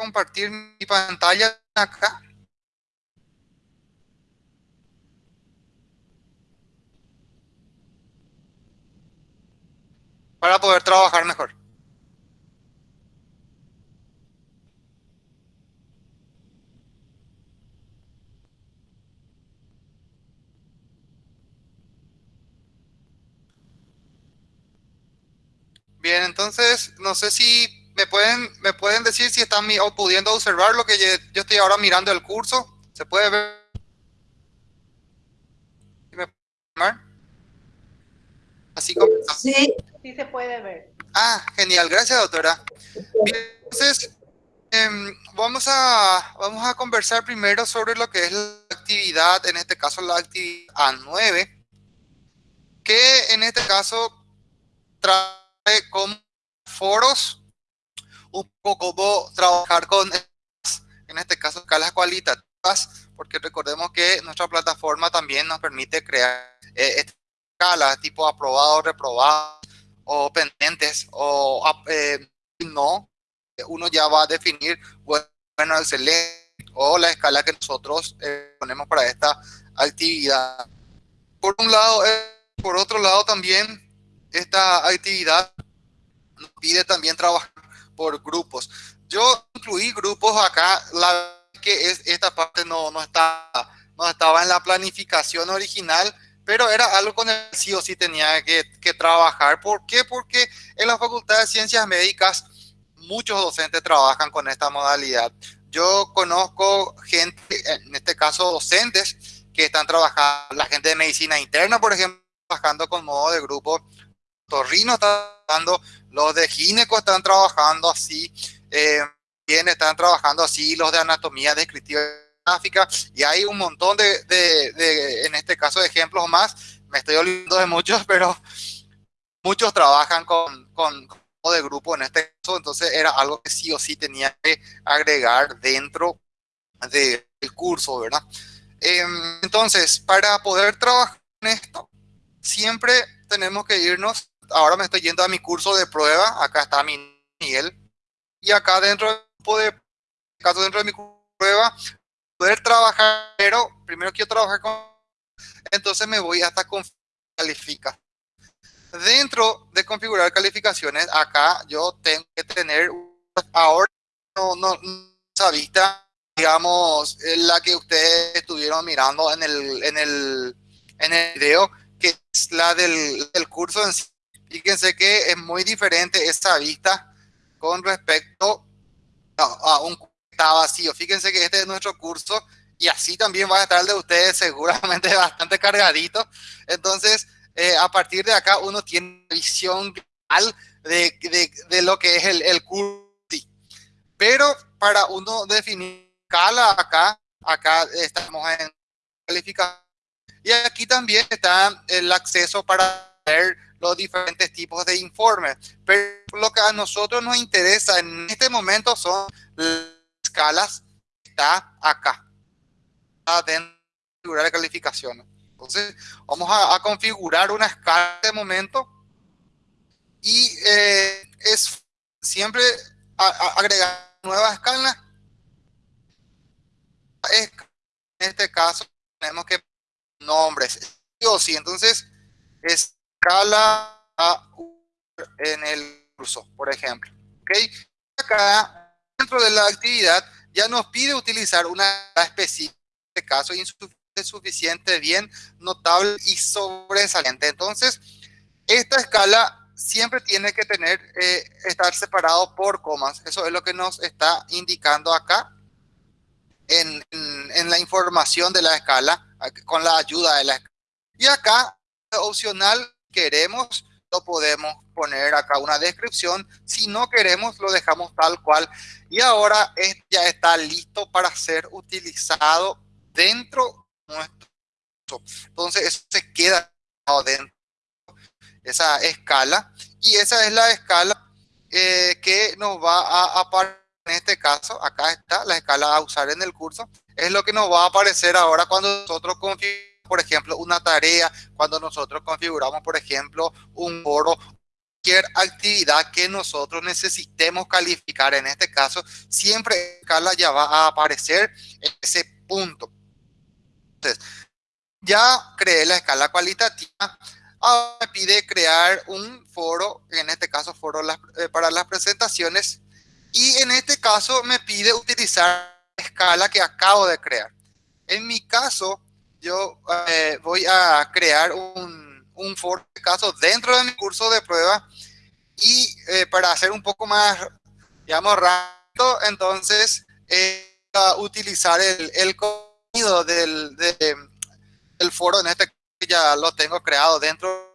compartir mi pantalla acá. Para poder trabajar mejor. Bien, entonces, no sé si me pueden, me pueden decir si están pudiendo observar lo que yo, estoy ahora mirando el curso. ¿Se puede ver? Así como... Sí, sí se puede ver. Ah, genial. Gracias, doctora. entonces, em, vamos, a, vamos a conversar primero sobre lo que es la actividad, en este caso la actividad A9, que en este caso trae como foros, un poco cómo trabajar con, en este caso, escalas cualitativas, porque recordemos que nuestra plataforma también nos permite crear eh, escalas tipo aprobado, reprobado, o pendientes, o eh, no, uno ya va a definir, bueno, excelente, o la escala que nosotros eh, ponemos para esta actividad. Por un lado, por otro lado también, esta actividad nos pide también trabajar por grupos. Yo incluí grupos acá, la que es, esta parte no, no, está, no estaba en la planificación original, pero era algo con el sí o sí tenía que, que trabajar. ¿Por qué? Porque en la Facultad de Ciencias Médicas muchos docentes trabajan con esta modalidad. Yo conozco gente, en este caso docentes, que están trabajando, la gente de medicina interna, por ejemplo, trabajando con modo de grupo. Torrino está trabajando, los de gineco están trabajando así, eh, bien están trabajando así, los de anatomía descriptiva gráfica, y hay un montón de, de, en este caso, de ejemplos más. Me estoy olvidando de muchos, pero muchos trabajan con, con, de grupo en este caso, entonces era algo que sí o sí tenía que agregar dentro del curso, ¿verdad? Em, entonces, para poder trabajar en esto, siempre tenemos que irnos ahora me estoy yendo a mi curso de prueba, acá está mi Miguel, y acá dentro de caso dentro de mi prueba, poder trabajar, pero primero quiero trabajar con, entonces me voy hasta califica. Dentro de configurar calificaciones, acá yo tengo que tener, ahora no, no, esa vista, digamos, la que ustedes estuvieron mirando en el, en el, en el video, que es la del, del curso en sí Fíjense que es muy diferente esta vista con respecto a, un está vacío. Fíjense que este es nuestro curso y así también va a estar el de ustedes seguramente bastante cargadito. Entonces, eh, a partir de acá uno tiene visión real de, de, lo que es el, el curso. Pero para uno definir escala acá, acá estamos en calificación. Y aquí también está el acceso para ver los diferentes tipos de informes. Pero lo que a nosotros nos interesa en este momento son las escalas que está acá, dentro de calificaciones. Entonces, vamos a, configurar una escala de momento y eh, es siempre agregar nueva escala. En este caso, tenemos que nombres, o sí, entonces es escala en el curso, por ejemplo. ¿ok? Acá, dentro de la actividad, ya nos pide utilizar una específica, de caso insuficiente, bien, notable y sobresaliente. Entonces, esta escala siempre tiene que tener, eh, estar separado por comas. Eso es lo que nos está indicando acá en, en la información de la escala, con la ayuda de la escala. Y acá, opcional, queremos, lo podemos poner acá una descripción. Si no queremos, lo dejamos tal cual. Y ahora ya está listo para ser utilizado dentro de nuestro. Entonces, eso se queda dentro esa escala. Y esa es la escala eh, que nos va a aparecer en este caso. Acá está la escala a usar en el curso. Es lo que nos va a aparecer ahora cuando nosotros configuramos por ejemplo, una tarea, cuando nosotros configuramos, por ejemplo, un foro, cualquier actividad que nosotros necesitemos calificar, en este caso, siempre escala ya va a aparecer en ese punto. Entonces, ya creé la escala cualitativa. Ahora me pide crear un foro, en este caso foro eh, para las presentaciones. Y en este caso me pide utilizar la escala que acabo de crear. En mi caso, yo eh, voy a crear un, un foro de caso dentro de mi curso de prueba y eh, para hacer un poco más, digamos, rápido, entonces a utilizar el, el contenido del, del foro, en este ya lo tengo creado dentro.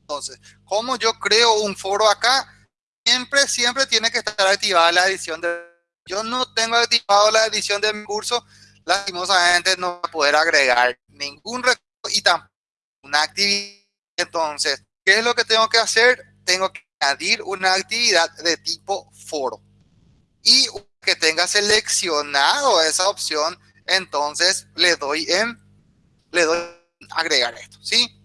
Entonces, como yo creo un foro acá, siempre, siempre tiene que estar activada la edición de... Yo no tengo activado la edición de mi curso, lastimosamente no voy a poder agregar ningún recurso y tampoco una actividad. Entonces, ¿qué es lo que tengo que hacer? Tengo que añadir una actividad de tipo foro. Y que tenga seleccionado esa opción, entonces le doy en, le doy agregar esto, ¿sí?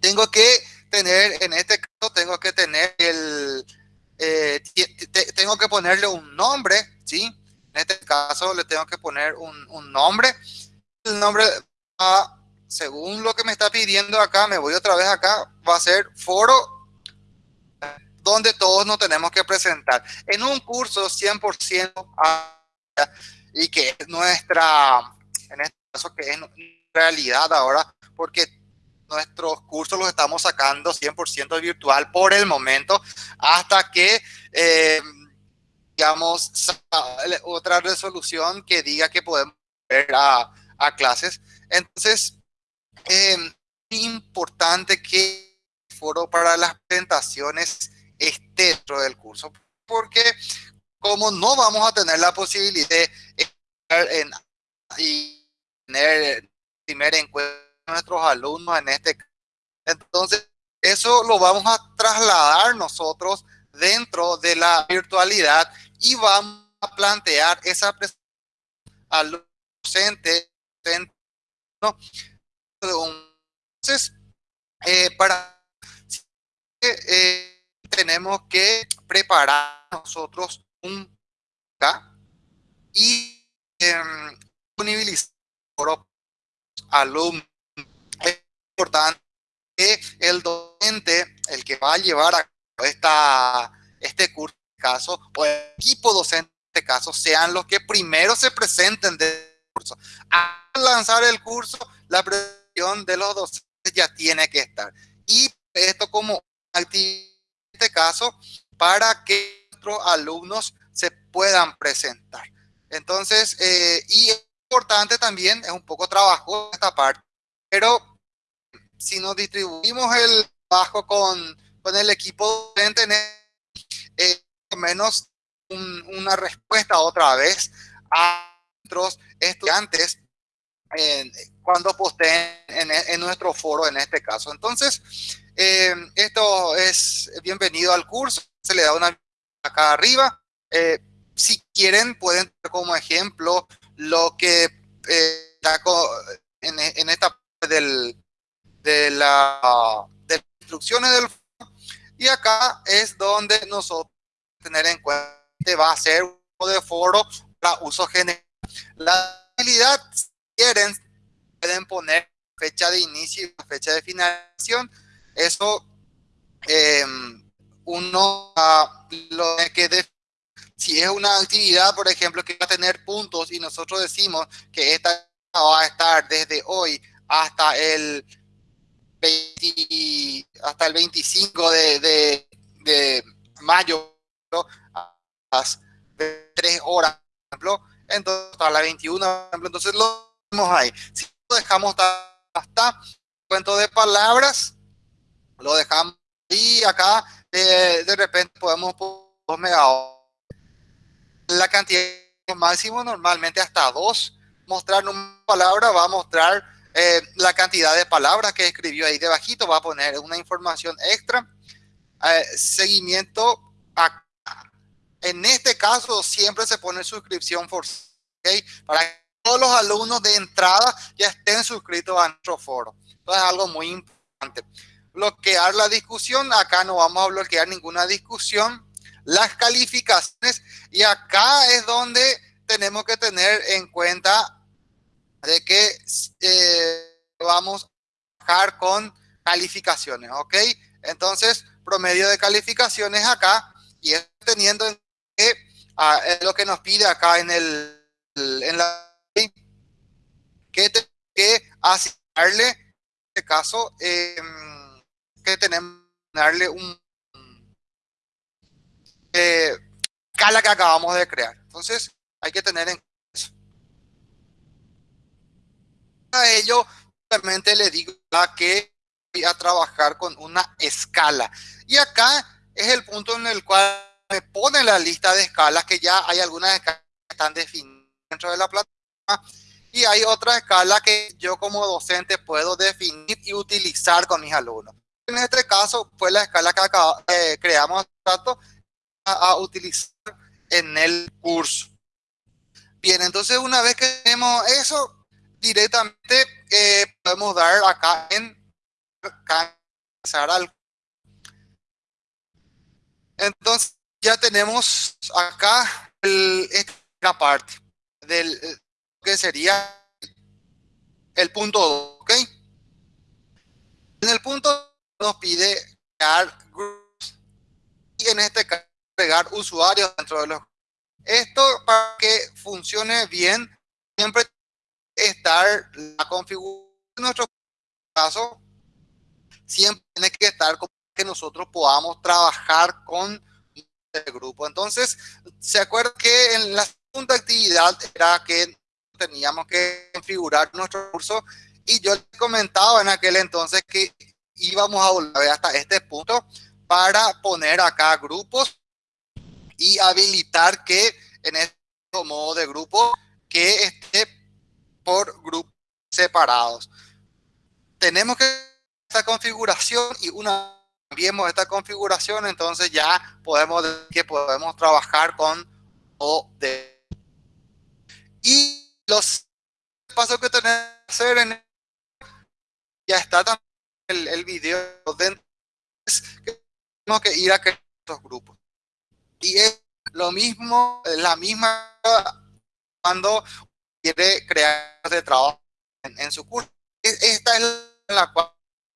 Tengo que tener, en este caso, tengo que tener el, eh, tengo que ponerle un nombre, ¿sí? En este caso le tengo que poner un, nombre. El nombre según lo que me está pidiendo acá, me voy otra vez acá, va a ser foro donde todos nos tenemos que presentar. En un curso 100% y que es nuestra, en este caso que es realidad ahora, porque nuestros cursos los estamos sacando 100% virtual por el momento, hasta que, eh, digamos, otra resolución que diga que podemos ir a, a clases. Entonces, es em, importante que el foro para las presentaciones esté dentro del curso, porque como no vamos a tener la posibilidad de en, y tener primer encuentro con nuestros alumnos en este entonces eso lo vamos a trasladar nosotros dentro de la virtualidad y vamos a plantear esa presentación al docente. Entonces, eh, para eh, tenemos que preparar nosotros un y eh, alumnos. Es importante que el docente, el que va a llevar a esta, este curso, caso, o el equipo docente de este caso, sean los que primero se presenten del curso. Al lanzar el curso, la presentación de los docentes ya tiene que estar. Y esto como actividad, en este caso, para que nuestros alumnos se puedan presentar. Entonces, eh, y es importante también, es un poco trabajo esta parte, pero si nos distribuimos el trabajo con, con el equipo docente, eh, menos una respuesta otra vez a nuestros estudiantes cuando posteen en, nuestro foro en este caso. Entonces, eh, esto es bienvenido al curso, se le da una acá arriba. Eh, si quieren, pueden como ejemplo lo que eh, en, en, esta parte del, de, la, de las instrucciones del. Y acá es donde nosotros tener en cuenta va a ser un de foro para uso general. La habilidad quieren, pueden poner fecha de inicio y fecha de finalización. Eso em, uno uh, lo que si es una actividad, por ejemplo, que va a tener puntos y nosotros decimos que esta va a estar desde hoy hasta el 20, hasta el 25 de, de, de mayo a las 3 horas, por ejemplo, entonces a las 21, por ejemplo, entonces lo ahí. Si lo dejamos hasta cuento de palabras, lo dejamos y acá de repente podemos 2 megabytes. La cantidad máximo normalmente hasta 2. Mostrar una palabra va a mostrar eh, la cantidad de palabras que escribió ahí debajito, va a poner una información extra. Eh, seguimiento acá. En este caso siempre se pone suscripción for ¿okay? para todos los alumnos de entrada ya estén suscritos a nuestro foro. Entonces es algo muy importante. bloquear la discusión. Acá no vamos a bloquear ninguna discusión. Las calificaciones. Y acá es donde tenemos que tener en cuenta de que eh, vamos a trabajar con calificaciones, ¿ok? Entonces, promedio de calificaciones acá y teniendo en que ah, lo que nos pide acá en el en la que que asignarle en este caso em, que tenemos darle un eh, que acabamos de crear entonces hay que tener en eso a ello realmente le digo que voy a trabajar con una escala y acá es el punto en el cual me pone la lista de escalas, que ya hay algunas escalas que están definidas dentro de la plataforma, y hay otra escala que yo como docente puedo definir y utilizar con mis alumnos. En este caso fue la escala que eh, creamos a, a utilizar en el curso. Bien, entonces una vez que tenemos eso, directamente eh, podemos dar acá en al entonces ya tenemos acá esta parte del que sería el punto 2, ¿ok? En el punto nos pide crear grupos y en este caso agregar usuarios dentro de los esto para que funcione bien siempre estar la configuración nuestro caso siempre tiene que estar como que nosotros podamos trabajar con el grupo. Entonces, ¿se acuerda que en la segunda actividad era que teníamos que configurar nuestro curso? Y yo comentaba en aquel entonces que íbamos a volver hasta este punto para poner acá grupos y habilitar que en este modo de grupo que esté por grupos separados. Tenemos que esta configuración y una cambiemos esta configuración, entonces ya podemos que podemos trabajar con OD. Y los pasos que tenemos que hacer en ya está también el, el video de que tenemos que ir a crear estos grupos. Y es lo mismo, la misma cuando quiere crear de trabajo en, su curso. Esta es la cual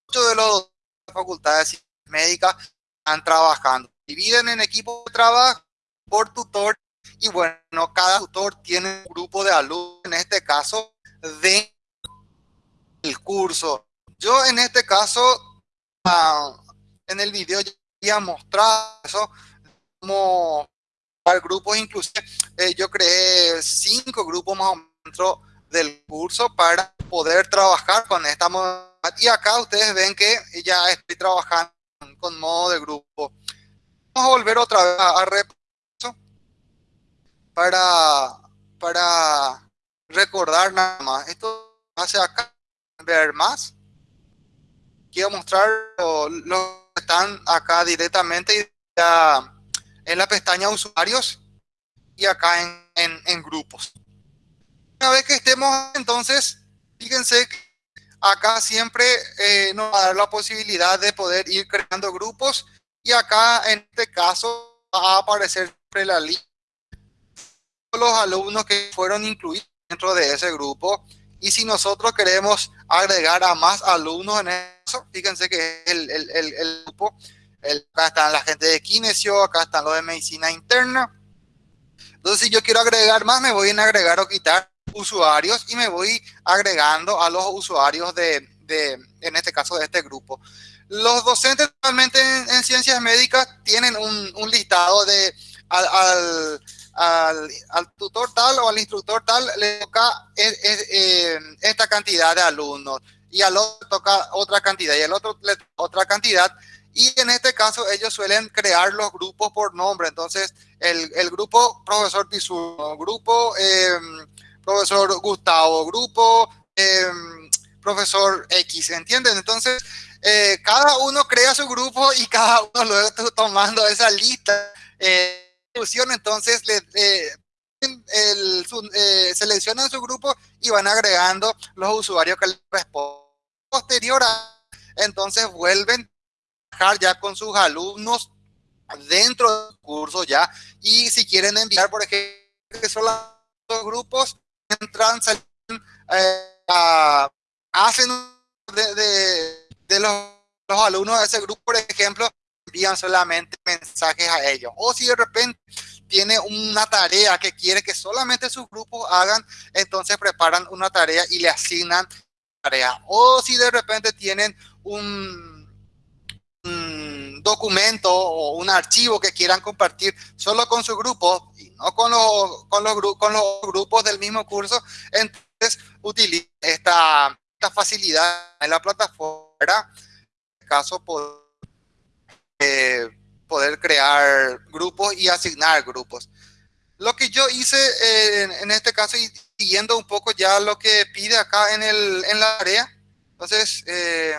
muchos de los facultades médicas están trabajando. Dividen en equipos de trabajo por tutor y bueno, cada tutor tiene un grupo de alumnos, en este caso, de el curso. Yo en este caso, ah, en el video ya a mostrar eso, como para grupos, inclusive eh, yo creé cinco grupos más o menos del curso para poder trabajar con esta modalidad. Y acá ustedes ven que ya estoy trabajando con modo de grupo. Vamos a volver otra vez a, repaso para, para recordar nada más. Esto hace acá, ver más. Quiero mostrar los que están acá directamente en la pestaña usuarios y acá en, en grupos. Una vez que estemos entonces, fíjense que Acá siempre eh, nos va a dar la posibilidad de poder ir creando grupos y acá en este caso va a aparecer la lista de los alumnos que fueron incluidos dentro de ese grupo y si nosotros queremos agregar a más alumnos en eso, fíjense que el, el, grupo, acá están la gente de kinesio, acá están los de medicina interna. Entonces, si yo quiero agregar más, me voy a agregar o quitar usuarios y me voy agregando a los usuarios de, de en este caso, de este grupo. Los docentes normalmente en, ciencias médicas tienen un, listado de al, al, al, tutor tal o al instructor tal le toca eh, esta cantidad de alumnos y al otro toca otra cantidad y al otro le toca otra cantidad y en este caso ellos suelen crear los grupos por nombre entonces el, el grupo profesor Pizuno, grupo eh, profesor Gustavo, grupo em, profesor X, ¿entienden? Entonces, eh, cada uno crea su grupo y cada uno luego está tomando esa lista eh, entonces le, el, eh, seleccionan su grupo y van agregando los usuarios que les responden. Posterior a entonces vuelven a trabajar ya con sus alumnos dentro del curso ya, y si quieren enviar, por ejemplo, que son los grupos, entran, salen, eh, hacen de, los, los alumnos de ese grupo, por ejemplo, envían solamente mensajes a ellos. O si de repente tiene una tarea que quiere que solamente sus grupos hagan, entonces preparan una tarea y le asignan tarea. O si de repente tienen un, documento o un archivo que quieran compartir solo con su grupo y no con los, con los, con los grupos del mismo curso, entonces utilicen esta, esta facilidad en la plataforma, en este caso, por eh, poder crear grupos y asignar grupos. Lo que yo hice eh, en, este caso, y siguiendo un poco ya lo que pide acá en, el, en la área, entonces, eh,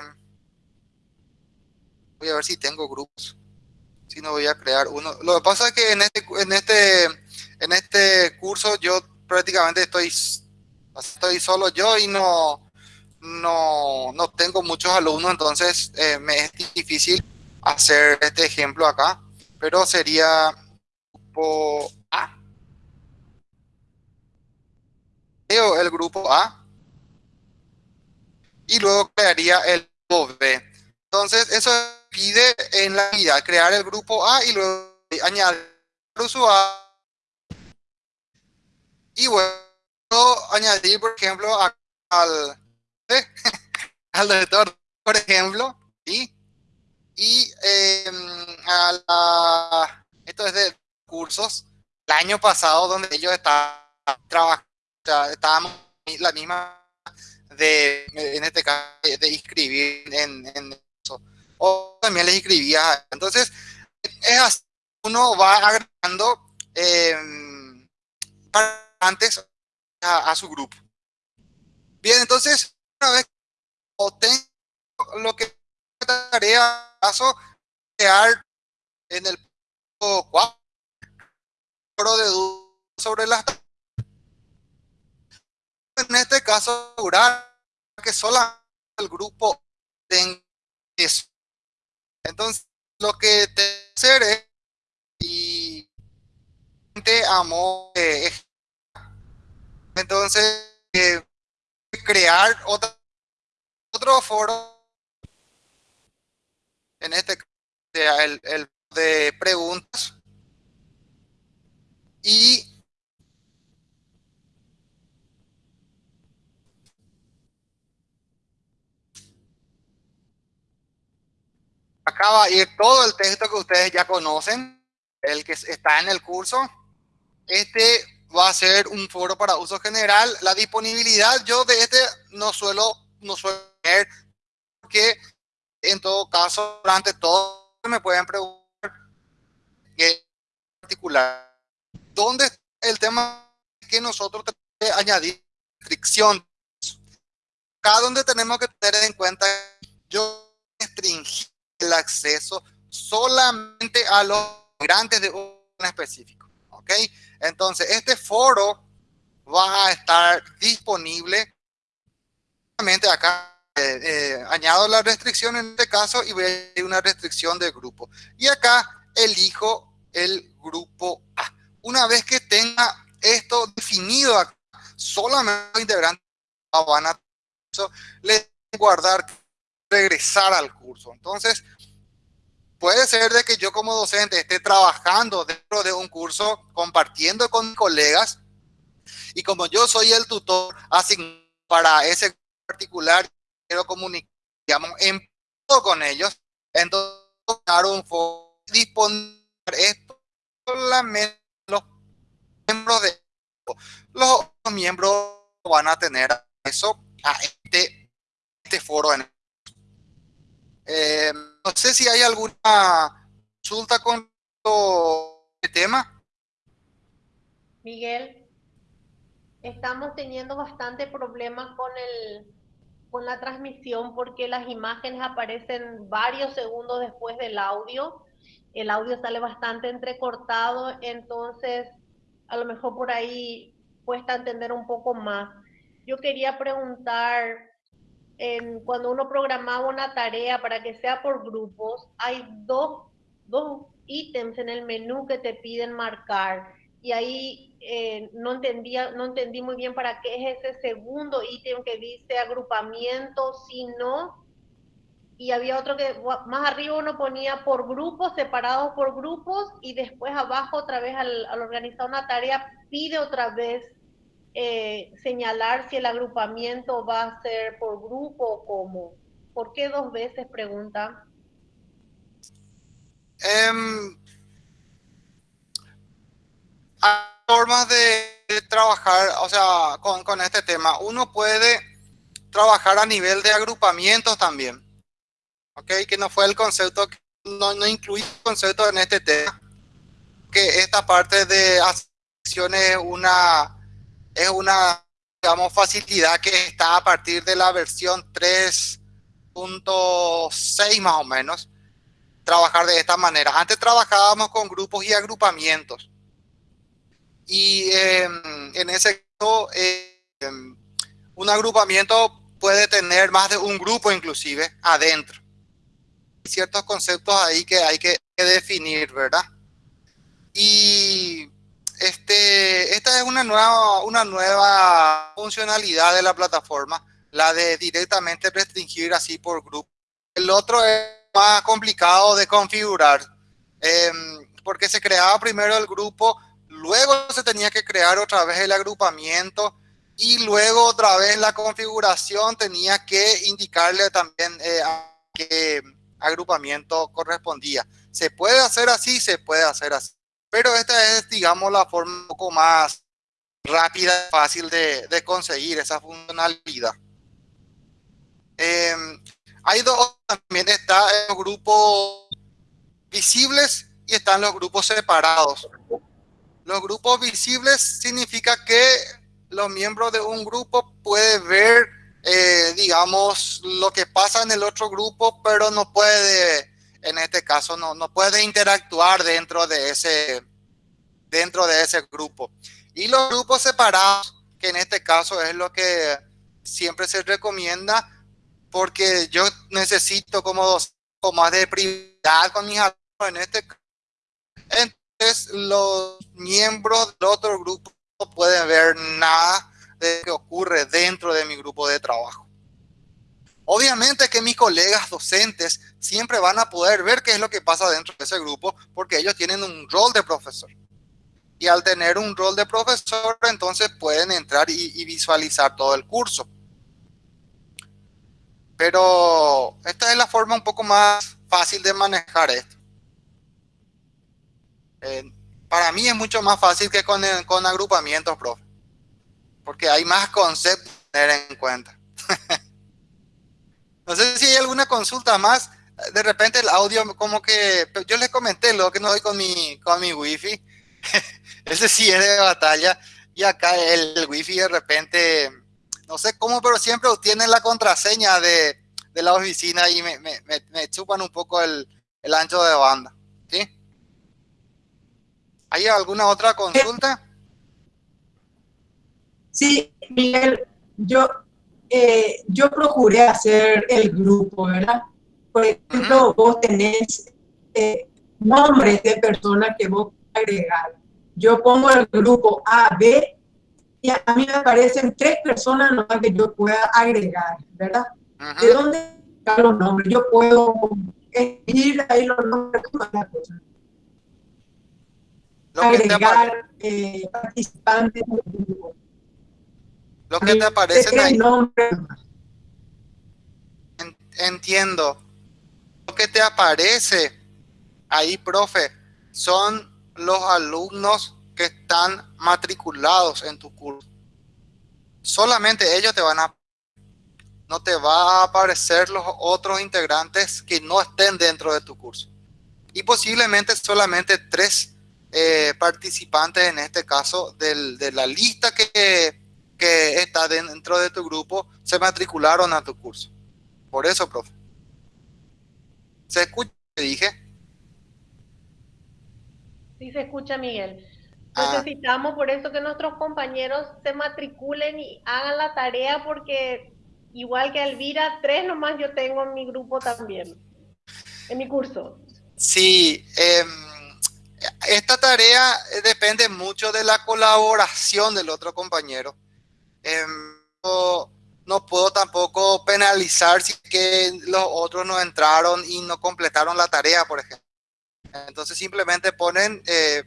voy a ver si tengo grupos, si no voy a crear uno. Lo que pasa es que en este, en este, en este curso yo prácticamente estoy, estoy solo yo y no, no, no tengo muchos alumnos, entonces me es difícil hacer este ejemplo acá, pero sería grupo A. Creo el grupo A y luego crearía el grupo B. Entonces, eso pide en la vida crear el grupo A y luego añadir usuario. Y bueno, añadir, por ejemplo, al, al doctor, por ejemplo, y y em, esto es de cursos, el año pasado donde ellos estaban trabajando, estábamos la misma de, en este caso, de inscribir en, eso. O también les inscribía. Entonces, es así, uno va agregando eh, antes a, su grupo. Bien, entonces, una vez tengo lo que tarea caso crear en el cuadro de dudas sobre las en este caso asegurar que solamente el grupo tenga eso entonces lo que te hacer es y amo eh, entonces eh, crear otro, otro foro en este el, el de preguntas y acá va a ir todo el texto que ustedes ya conocen, el que está en el curso. Este va a ser un foro para uso general. La disponibilidad, yo de este no suelo, no suelo ver porque en todo caso, durante todo me pueden preguntar en particular, ¿dónde está el tema que nosotros tenemos que añadir restricción? Acá donde tenemos que tener en cuenta, yo restringí el acceso solamente a los migrantes de un específico, ¿ok? Entonces, este foro va a estar disponible acá eh, eh, añado la restricción en este caso y voy a una restricción de grupo. Y acá elijo el grupo A. Una vez que tenga esto definido acá, solamente los integrantes van a le guardar, regresar al curso. Entonces, puede ser de que yo como docente esté trabajando dentro de un curso, compartiendo con colegas, y como yo soy el tutor asignado para ese particular quiero comunicar, digamos, en con ellos, entonces un foro disponible esto solamente los miembros de los miembros van a tener eso a este, este foro en eh, no sé si hay alguna consulta con este tema. Miguel, estamos teniendo bastante problemas con el con la transmisión porque las imágenes aparecen varios segundos después del audio. El audio sale bastante entrecortado, entonces a lo mejor por ahí cuesta entender un poco más. Yo quería preguntar cuando uno programaba una tarea para que sea por grupos, hay dos, dos ítems en el menú que te piden marcar. Y ahí eh, no entendía, no entendí muy bien para qué es ese segundo ítem que dice agrupamiento, si no, y había otro que más arriba uno ponía por grupos, separados por grupos, y después abajo otra vez al, organizar una tarea pide otra vez eh, señalar si el agrupamiento va a ser por grupo o cómo. ¿Por qué dos veces? Pregunta. Um, hay formas de, trabajar, o sea, con, con, este tema. Uno puede trabajar a nivel de agrupamientos también. ¿Ok? Que no fue el concepto, no, no incluí el concepto en este tema. Que esta parte de acciones es una, es una, digamos, facilidad que está a partir de la versión 3.6 más o menos trabajar de esta manera. Antes trabajábamos con grupos y agrupamientos. Y em, en ese caso, em, un agrupamiento puede tener más de un grupo inclusive adentro. Ciertos conceptos ahí que hay que, definir, ¿verdad? Y este, esta es una nueva, una nueva funcionalidad de la plataforma, la de directamente restringir así por grupo. El otro es más complicado de configurar, em, porque se creaba primero el grupo, luego se tenía que crear otra vez el agrupamiento y luego otra vez la configuración tenía que indicarle también eh, a qué agrupamiento correspondía. Se puede hacer así, se puede hacer así, pero esta es, digamos, la forma un poco más rápida, fácil de, conseguir esa funcionalidad. Eh, hay dos, también está los grupos visibles y están los grupos separados. Los grupos visibles significa que los miembros de un grupo pueden ver, eh, digamos, lo que pasa en el otro grupo, pero no puede, en este caso, no, no puede interactuar dentro de ese, dentro de ese grupo. Y los grupos separados, que en este caso es lo que siempre se recomienda, porque yo necesito como dos más de privacidad con mis alumnos en este entonces los miembros del otro grupo no pueden ver nada de lo que ocurre dentro de mi grupo de trabajo. Obviamente que mis colegas docentes siempre van a poder ver qué es lo que pasa dentro de ese grupo porque ellos tienen un rol de profesor. Y al tener un rol de profesor, entonces pueden entrar y, visualizar todo el curso. Pero esta es la forma un poco más fácil de manejar esto. Eh, para mí es mucho más fácil que con, con agrupamientos, profe. Porque hay más conceptos a tener en cuenta. no sé si hay alguna consulta más. De repente el audio como que... Yo les comenté lo que no doy con mi, con mi wifi. Ese sí es de batalla. Y acá el, el wifi de repente no sé cómo, pero siempre obtienen la contraseña de, la oficina y me, chupan un poco el, ancho de banda. ¿Sí? ¿Hay alguna otra consulta? Sí, Miguel, yo, eh, yo procuré hacer el grupo, ¿verdad? Por ejemplo, vos tenés eh, nombres de personas que vos agregar. Yo pongo el grupo A, B y a mí me aparecen tres personas nomás que yo pueda agregar, ¿verdad? ¿De dónde están los nombres? Yo puedo escribir ahí los nombres personas. agregar eh, participantes Lo que te aparece ahí. Entiendo. Que te aparece ahí, profe, son los alumnos que están matriculados en tu curso. Solamente ellos te van a... No te va a aparecer los otros integrantes que no estén dentro de tu curso. Y posiblemente solamente tres eh, participantes, en este caso, de la lista que, que está dentro de tu grupo, se matricularon a tu curso. Por eso, profe. ¿Se escucha? dije? Sí, se escucha, Miguel. Ah. Necesitamos por eso que nuestros compañeros se matriculen y hagan la tarea porque igual que Elvira, tres nomás yo tengo en mi grupo también, en mi curso. Sí, em, esta tarea depende mucho de la colaboración del otro compañero. Em, no, puedo tampoco penalizar si que los otros no entraron y no completaron la tarea, por ejemplo. Entonces simplemente ponen, eh,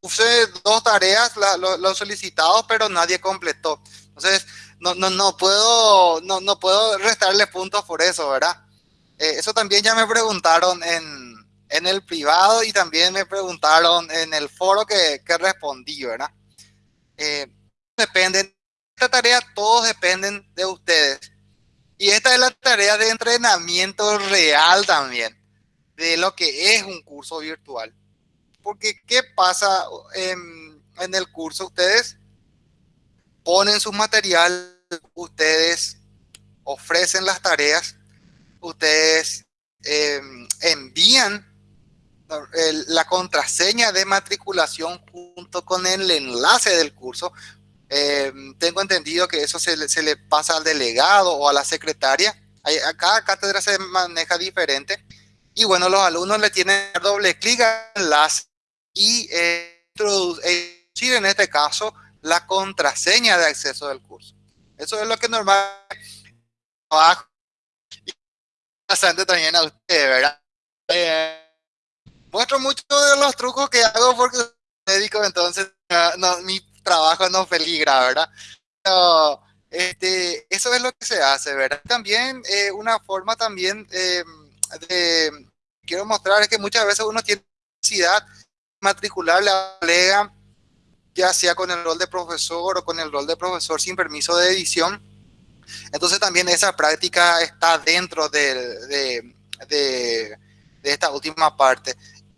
puse dos tareas, los solicitados, pero nadie completó. Entonces no, no, no, puedo, no, no puedo restarle puntos por eso, ¿verdad? Eh, eso también ya me preguntaron en, en, el privado y también me preguntaron en el foro que, que respondí, ¿verdad? Eh, dependen, esta tarea todos dependen de ustedes. Y esta es la tarea de entrenamiento real también, de lo que es un curso virtual. Porque, ¿qué pasa en, en el curso? Ustedes ponen sus materiales, ustedes ofrecen las tareas, ustedes em, envían la contraseña de matriculación junto con el enlace del curso. Em, tengo entendido que eso se, le pasa al delegado o a la secretaria. a cada cátedra se maneja diferente. Y bueno, los alumnos le tienen doble clic al enlace y eh, introducir en este caso la contraseña de acceso del curso. Eso es lo que normalmente y bastante también a ustedes, ¿verdad? Eh, muestro muchos de los trucos que hago porque soy médico, entonces no, mi trabajo no peligra, ¿verdad? Pero, este, eso es lo que se hace, ¿verdad? También eh, una forma también eh, de, quiero mostrar es que muchas veces uno tiene necesidad de matricular la colega ya sea con el rol de profesor o con el rol de profesor sin permiso de edición. Entonces también esa práctica está dentro de, de, esta última parte.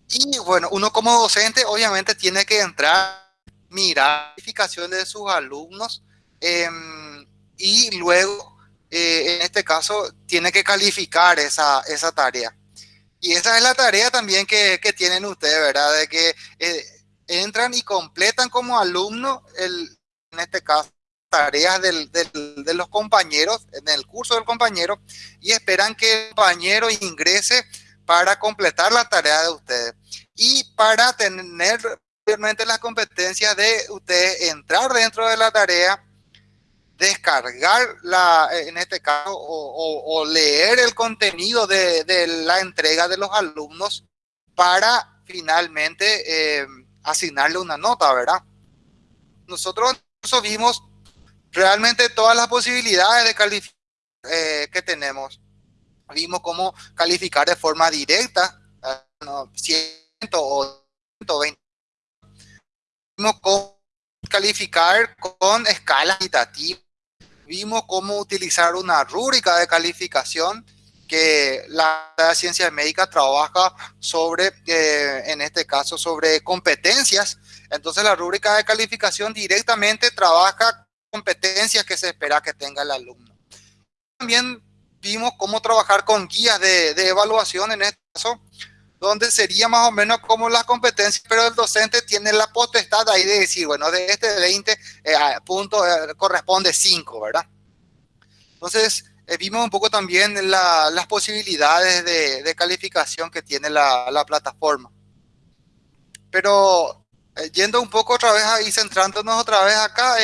Y bueno, uno como docente obviamente tiene que entrar, mirar calificaciones de sus alumnos em, y luego, eh, en este caso, tiene que calificar esa, esa tarea. Y esa es la tarea también que, que tienen ustedes, ¿verdad? De que eh, entran y completan como alumno, el, en este caso, tareas del, de los compañeros, en el curso del compañero, y esperan que el compañero ingrese para completar la tarea de ustedes. Y para tener las competencias de ustedes entrar dentro de la tarea, descargar la, en este caso, o, leer el contenido de, de, la entrega de los alumnos para finalmente eh, asignarle una nota, ¿verdad? Nosotros vimos realmente todas las posibilidades de calificar eh, que tenemos. Vimos cómo calificar de forma directa, 100 o 120. Vimos cómo calificar con escala equitativa. Vimos cómo utilizar una rúbrica de calificación que la, ciencia médica trabaja sobre, eh, en este caso, sobre competencias. Entonces la rúbrica de calificación directamente trabaja competencias que se espera que tenga el alumno. También vimos cómo trabajar con guías de, de evaluación en este caso, donde sería más o menos como las competencias, pero el docente tiene la potestad ahí de decir, bueno, de este 20 eh, puntos eh, corresponde 5, ¿verdad? Entonces, eh, vimos un poco también las posibilidades de, calificación que tiene la, plataforma. Pero eh, yendo un poco otra vez ahí, centrándonos otra vez acá,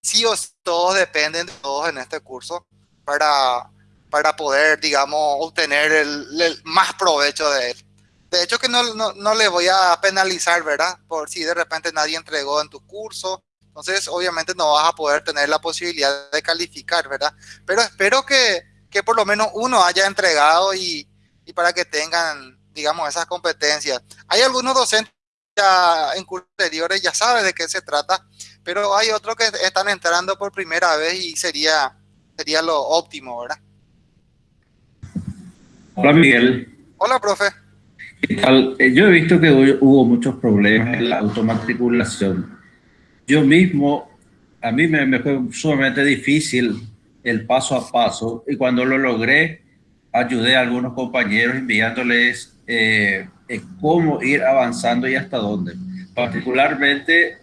sí o sí, todos dependen de todos en este curso para, para poder, digamos, obtener el, más provecho de él. De hecho que no, no, no le voy a penalizar, ¿verdad? Por si de repente nadie entregó en tu curso entonces, obviamente no vas a poder tener la posibilidad de calificar, ¿verdad? Pero espero que, que por lo menos uno haya entregado y, y, para que tengan, digamos, esas competencias. Hay algunos docentes ya en cursos anteriores, ya saben de qué se trata, pero hay otros que están entrando por primera vez y sería, sería lo óptimo, ¿verdad? Hola, Miguel. Hola, profe. Eh, yo he visto que hubo muchos problemas en la automatriculación yo mismo, a mí me, fue sumamente difícil el paso a paso y cuando lo logré, ayudé a algunos compañeros enviándoles eh, cómo ir avanzando y hasta dónde. Particularmente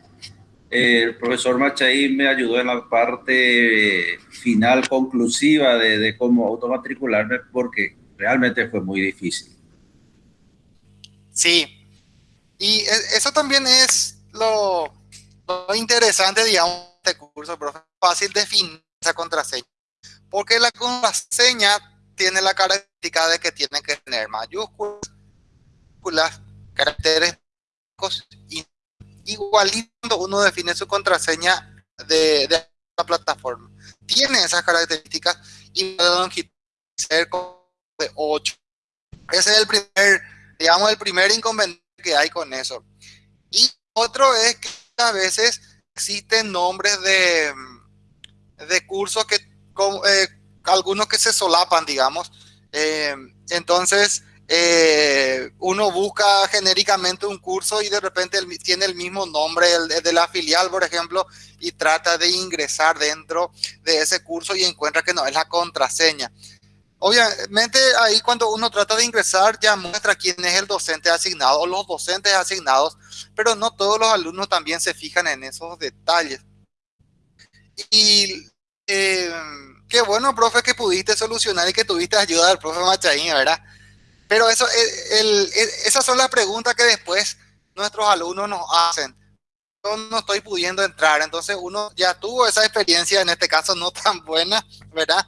el profesor Machaín me ayudó en la parte final conclusiva de, de cómo automatricularme porque realmente fue muy difícil. Sí, y e, eso también es lo, lo interesante, digamos, de este curso, profe. Fácil definir esa contraseña. Porque la contraseña tiene la característica de que tiene que tener mayúsculas, caracteres y igualito uno define su contraseña de, la plataforma. Tiene esas características y ser de 8. Ese es el primer, digamos, el primer inconveniente que hay con eso. Y otro es que a veces existen nombres de, de cursos que, eh, algunos que se solapan, digamos. Eh, entonces, eh, uno busca genéricamente un curso y de repente tiene el mismo nombre el, de la filial, por ejemplo, y trata de ingresar dentro de ese curso y encuentra que no es la contraseña. Obviamente ahí cuando uno trata de ingresar ya muestra quién es el docente asignado o los docentes asignados, pero no todos los alumnos también se fijan en esos detalles. Y eh, qué bueno, profe, que pudiste solucionar y que tuviste ayuda del profe Machaín, ¿verdad? Pero eso, el, el, esas son las preguntas que después nuestros alumnos nos hacen. Yo no estoy pudiendo entrar, entonces uno ya tuvo esa experiencia, en este caso no tan buena, ¿verdad?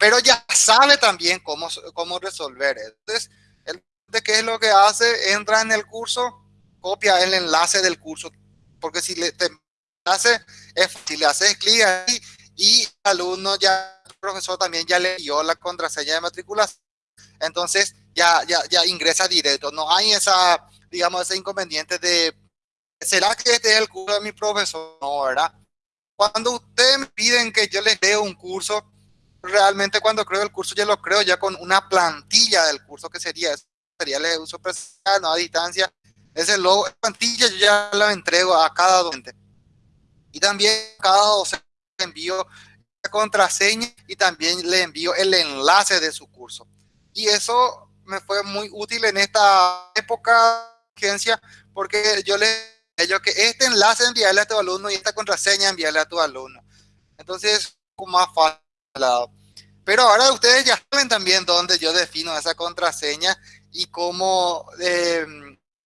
Pero ya sabe también cómo, cómo resolver. Entonces, ¿de qué es lo que hace? Entra en el curso, copia el enlace del curso, porque si le te hace, si le haces clic ahí y alumno ya, el profesor también ya le dio la contraseña de matrícula, entonces ya, ya, ya ingresa directo. No hay esa, digamos, ese inconveniente de, ¿será que este es el curso de mi profesor? No, ¿verdad? Cuando ustedes piden que yo les dé un curso, realmente cuando creo el curso ya lo creo ya con una plantilla del curso que sería, sería el uso presencial, no a distancia. Ese logo, plantilla yo ya la entrego a cada docente. Y también cada docente le envío contraseña y también le envío el enlace de su curso. Y eso me fue muy útil en esta época agencia porque yo le ellos que este enlace enviarle a tu alumno y esta contraseña enviarle a tu alumno. Entonces, más fácil. Pero ahora ustedes ya saben también dónde yo defino esa contraseña y cómo eh,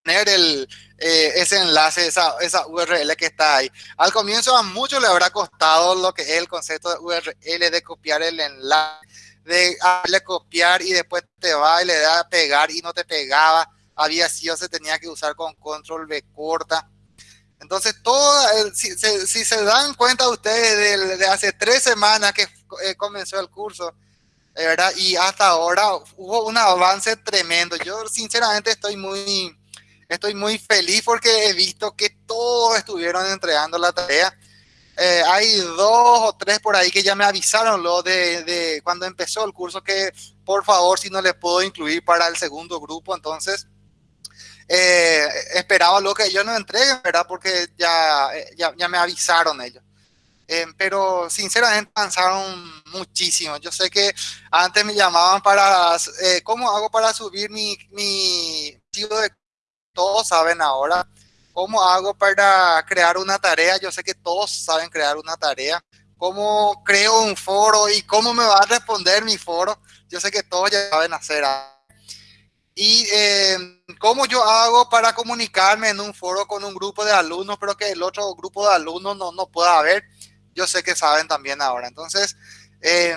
tener el, eh, ese enlace, esa, esa URL que está ahí. Al comienzo a muchos le habrá costado lo que es el concepto de URL, de copiar el enlace de darle copiar y después te va y le da a pegar y no te pegaba. Había sido, se tenía que usar con control B corta. Entonces, todo, si, si, se dan cuenta ustedes de, hace tres semanas que eh, comenzó el curso, ¿verdad? Y hasta ahora hubo un avance tremendo. Yo sinceramente estoy muy, estoy muy feliz porque he visto que todos estuvieron entregando la tarea eh, hay dos o tres por ahí que ya me avisaron lo de, de, cuando empezó el curso que por favor si no les puedo incluir para el segundo grupo entonces eh, esperaba lo que ellos no entreguen verdad porque ya, ya, ya me avisaron ellos eh, pero sinceramente avanzaron muchísimo yo sé que antes me llamaban para eh, cómo hago para subir mi mi de todos saben ahora ¿Cómo hago para crear una tarea? Yo sé que todos saben crear una tarea. ¿Cómo creo un foro y cómo me va a responder mi foro? Yo sé que todos ya saben hacer. Y eh, cómo yo hago para comunicarme en un foro con un grupo de alumnos, pero que el otro grupo de alumnos no, no pueda ver. Yo sé que saben también ahora. Entonces, eh,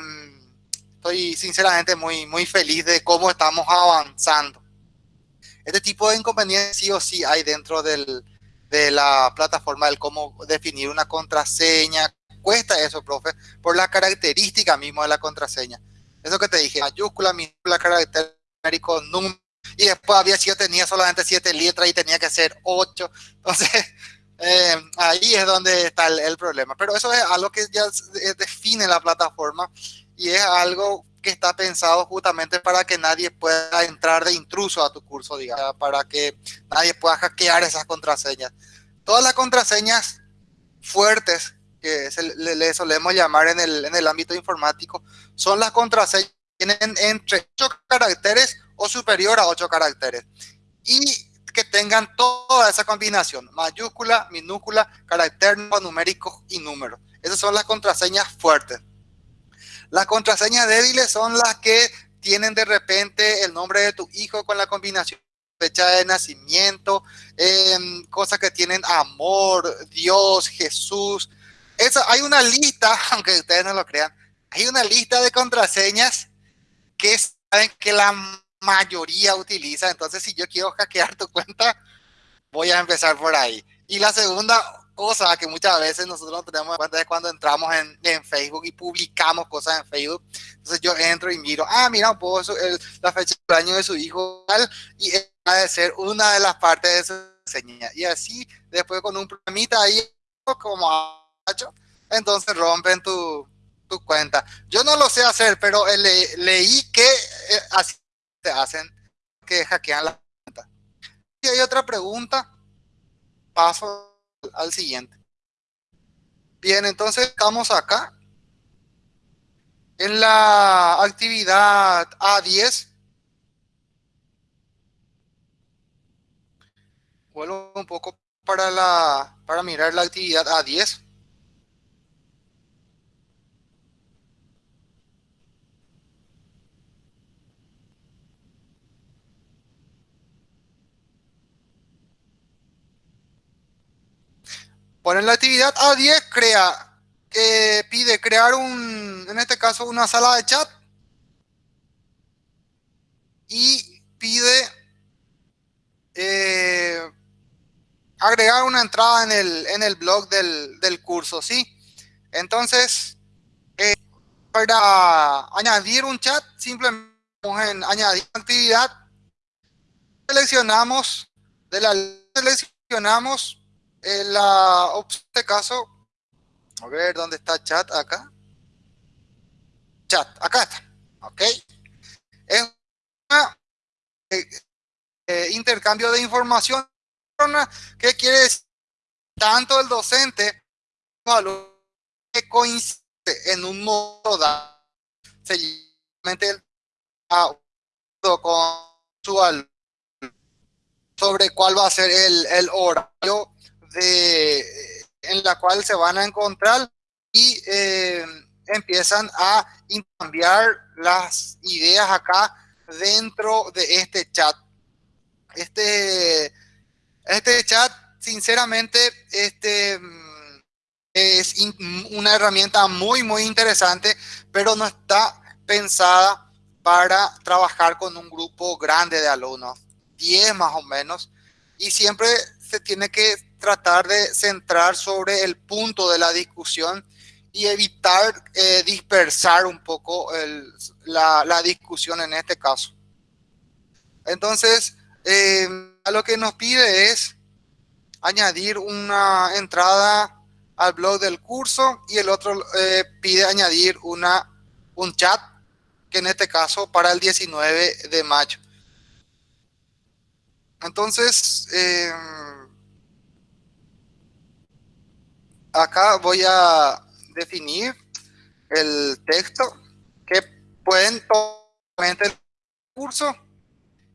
estoy sinceramente muy, muy feliz de cómo estamos avanzando. Este tipo de inconvenientes sí o sí hay dentro del, de la plataforma del cómo definir una contraseña. Cuesta eso, profe, por la característica mismo de la contraseña. Eso que te dije, mayúscula, minúscula, carácter numérico, número, y después había sido, tenía solamente siete letras y tenía que ser ocho. Entonces, eh, ahí es donde está el, problema. Pero eso es algo que ya define la plataforma y es algo que está pensado justamente para que nadie pueda entrar de intruso a tu curso, digamos, para que nadie pueda hackear esas contraseñas. Todas las contraseñas fuertes, que se le, le solemos llamar en el, en el ámbito informático, son las contraseñas que tienen entre 8 caracteres o superior a 8 caracteres. Y que tengan toda esa combinación, mayúscula, minúscula, carácter numérico y número. Esas son las contraseñas fuertes. Las contraseñas débiles son las que tienen de repente el nombre de tu hijo con la combinación fecha de nacimiento, em, cosas que tienen amor, Dios, Jesús. Eso, hay una lista, aunque ustedes no lo crean, hay una lista de contraseñas que saben que la mayoría utiliza. Entonces, si yo quiero hackear tu cuenta, voy a empezar por ahí. Y la segunda cosa que muchas veces nosotros no tenemos en cuenta es cuando entramos en, en, Facebook y publicamos cosas en Facebook. Entonces yo entro y miro, ah, mira, puedo la fecha de año de su hijo y va de ser una de las partes de su señal. Y así, después con un programita ahí, como entonces rompen tu, tu cuenta. Yo no lo sé hacer, pero le, leí que eh, así te hacen, que hackean la cuenta. Si hay otra pregunta, paso al siguiente. Bien, entonces estamos acá. En la actividad A10. Vuelvo un poco para, la, para mirar la actividad A10. Bueno, en la actividad A10 crea, que pide crear un, en este caso, una sala de chat y pide eh, agregar una entrada en el, en el blog del, curso, ¿sí? Entonces, eh, para añadir un chat, simplemente en añadir actividad, seleccionamos, de la seleccionamos en la este caso, a ver dónde está chat acá. Chat, acá está. Ok. Es eh, eh, intercambio de información que quiere decir tanto el docente como que coincide en un modo dado. Seguidamente con su alumno sobre cuál va a ser el, el horario en la cual se van a encontrar y eh, empiezan a intercambiar las ideas acá dentro de este chat. Este, este chat, sinceramente, este es una herramienta muy, muy interesante, pero no está pensada para trabajar con un grupo grande de alumnos, 10 más o menos, y siempre se tiene que tratar de centrar sobre el punto de la discusión y evitar eh, dispersar un poco la, discusión en este caso. Entonces, eh, lo que nos pide es añadir una entrada al blog del curso y el otro eh, pide añadir una, un chat, que en este caso para el 19 de mayo. Entonces, eh, acá voy a definir el texto que pueden tomar el curso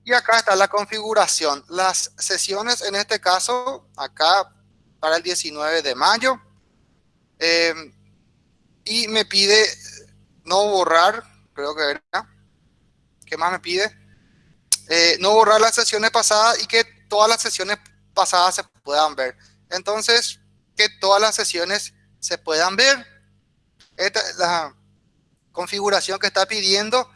y acá está la configuración. Las sesiones en este caso, acá para el 19 de mayo. Eh, y me pide no borrar, creo que era. ¿Qué más me pide? Eh, no borrar las sesiones pasadas y que todas las sesiones pasadas se puedan ver. Entonces, que todas las sesiones se puedan ver. Esta es la configuración que está pidiendo.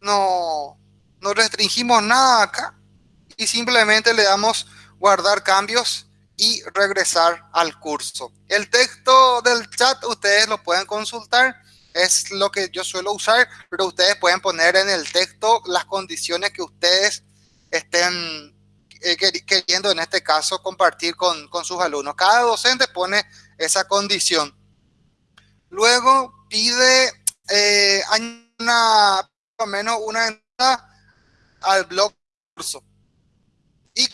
No, no restringimos nada acá y simplemente le damos guardar cambios y regresar al curso. El texto del chat ustedes lo pueden consultar, es lo que yo suelo usar, pero ustedes pueden poner en el texto las condiciones que ustedes estén queriendo en este caso compartir con, sus alumnos. Cada docente pone esa condición. Luego pide eh, una, por lo menos una entrada al blog curso y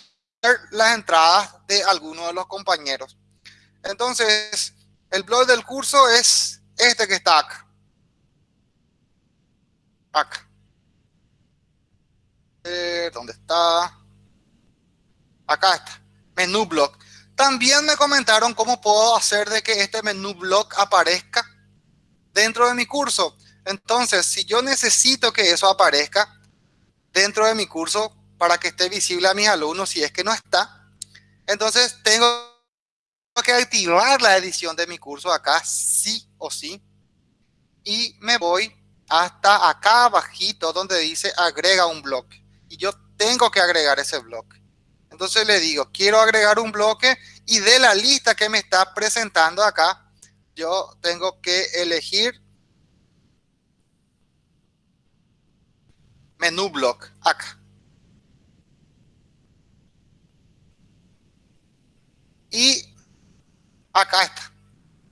las entradas de algunos de los compañeros. Entonces, el blog del curso es este que está acá. Acá. ¿Dónde está? Acá está, menú blog. También me comentaron cómo puedo hacer de que este menú blog aparezca dentro de mi curso. Entonces, si yo necesito que eso aparezca dentro de mi curso para que esté visible a mis alumnos, si es que no está, entonces tengo que activar la edición de mi curso acá, sí o sí. Y me voy hasta acá abajito donde dice agrega un bloque. Y yo tengo que agregar ese bloque. Entonces le digo, quiero agregar un bloque y de la lista que me está presentando acá, yo tengo que elegir menú block acá. Y acá está.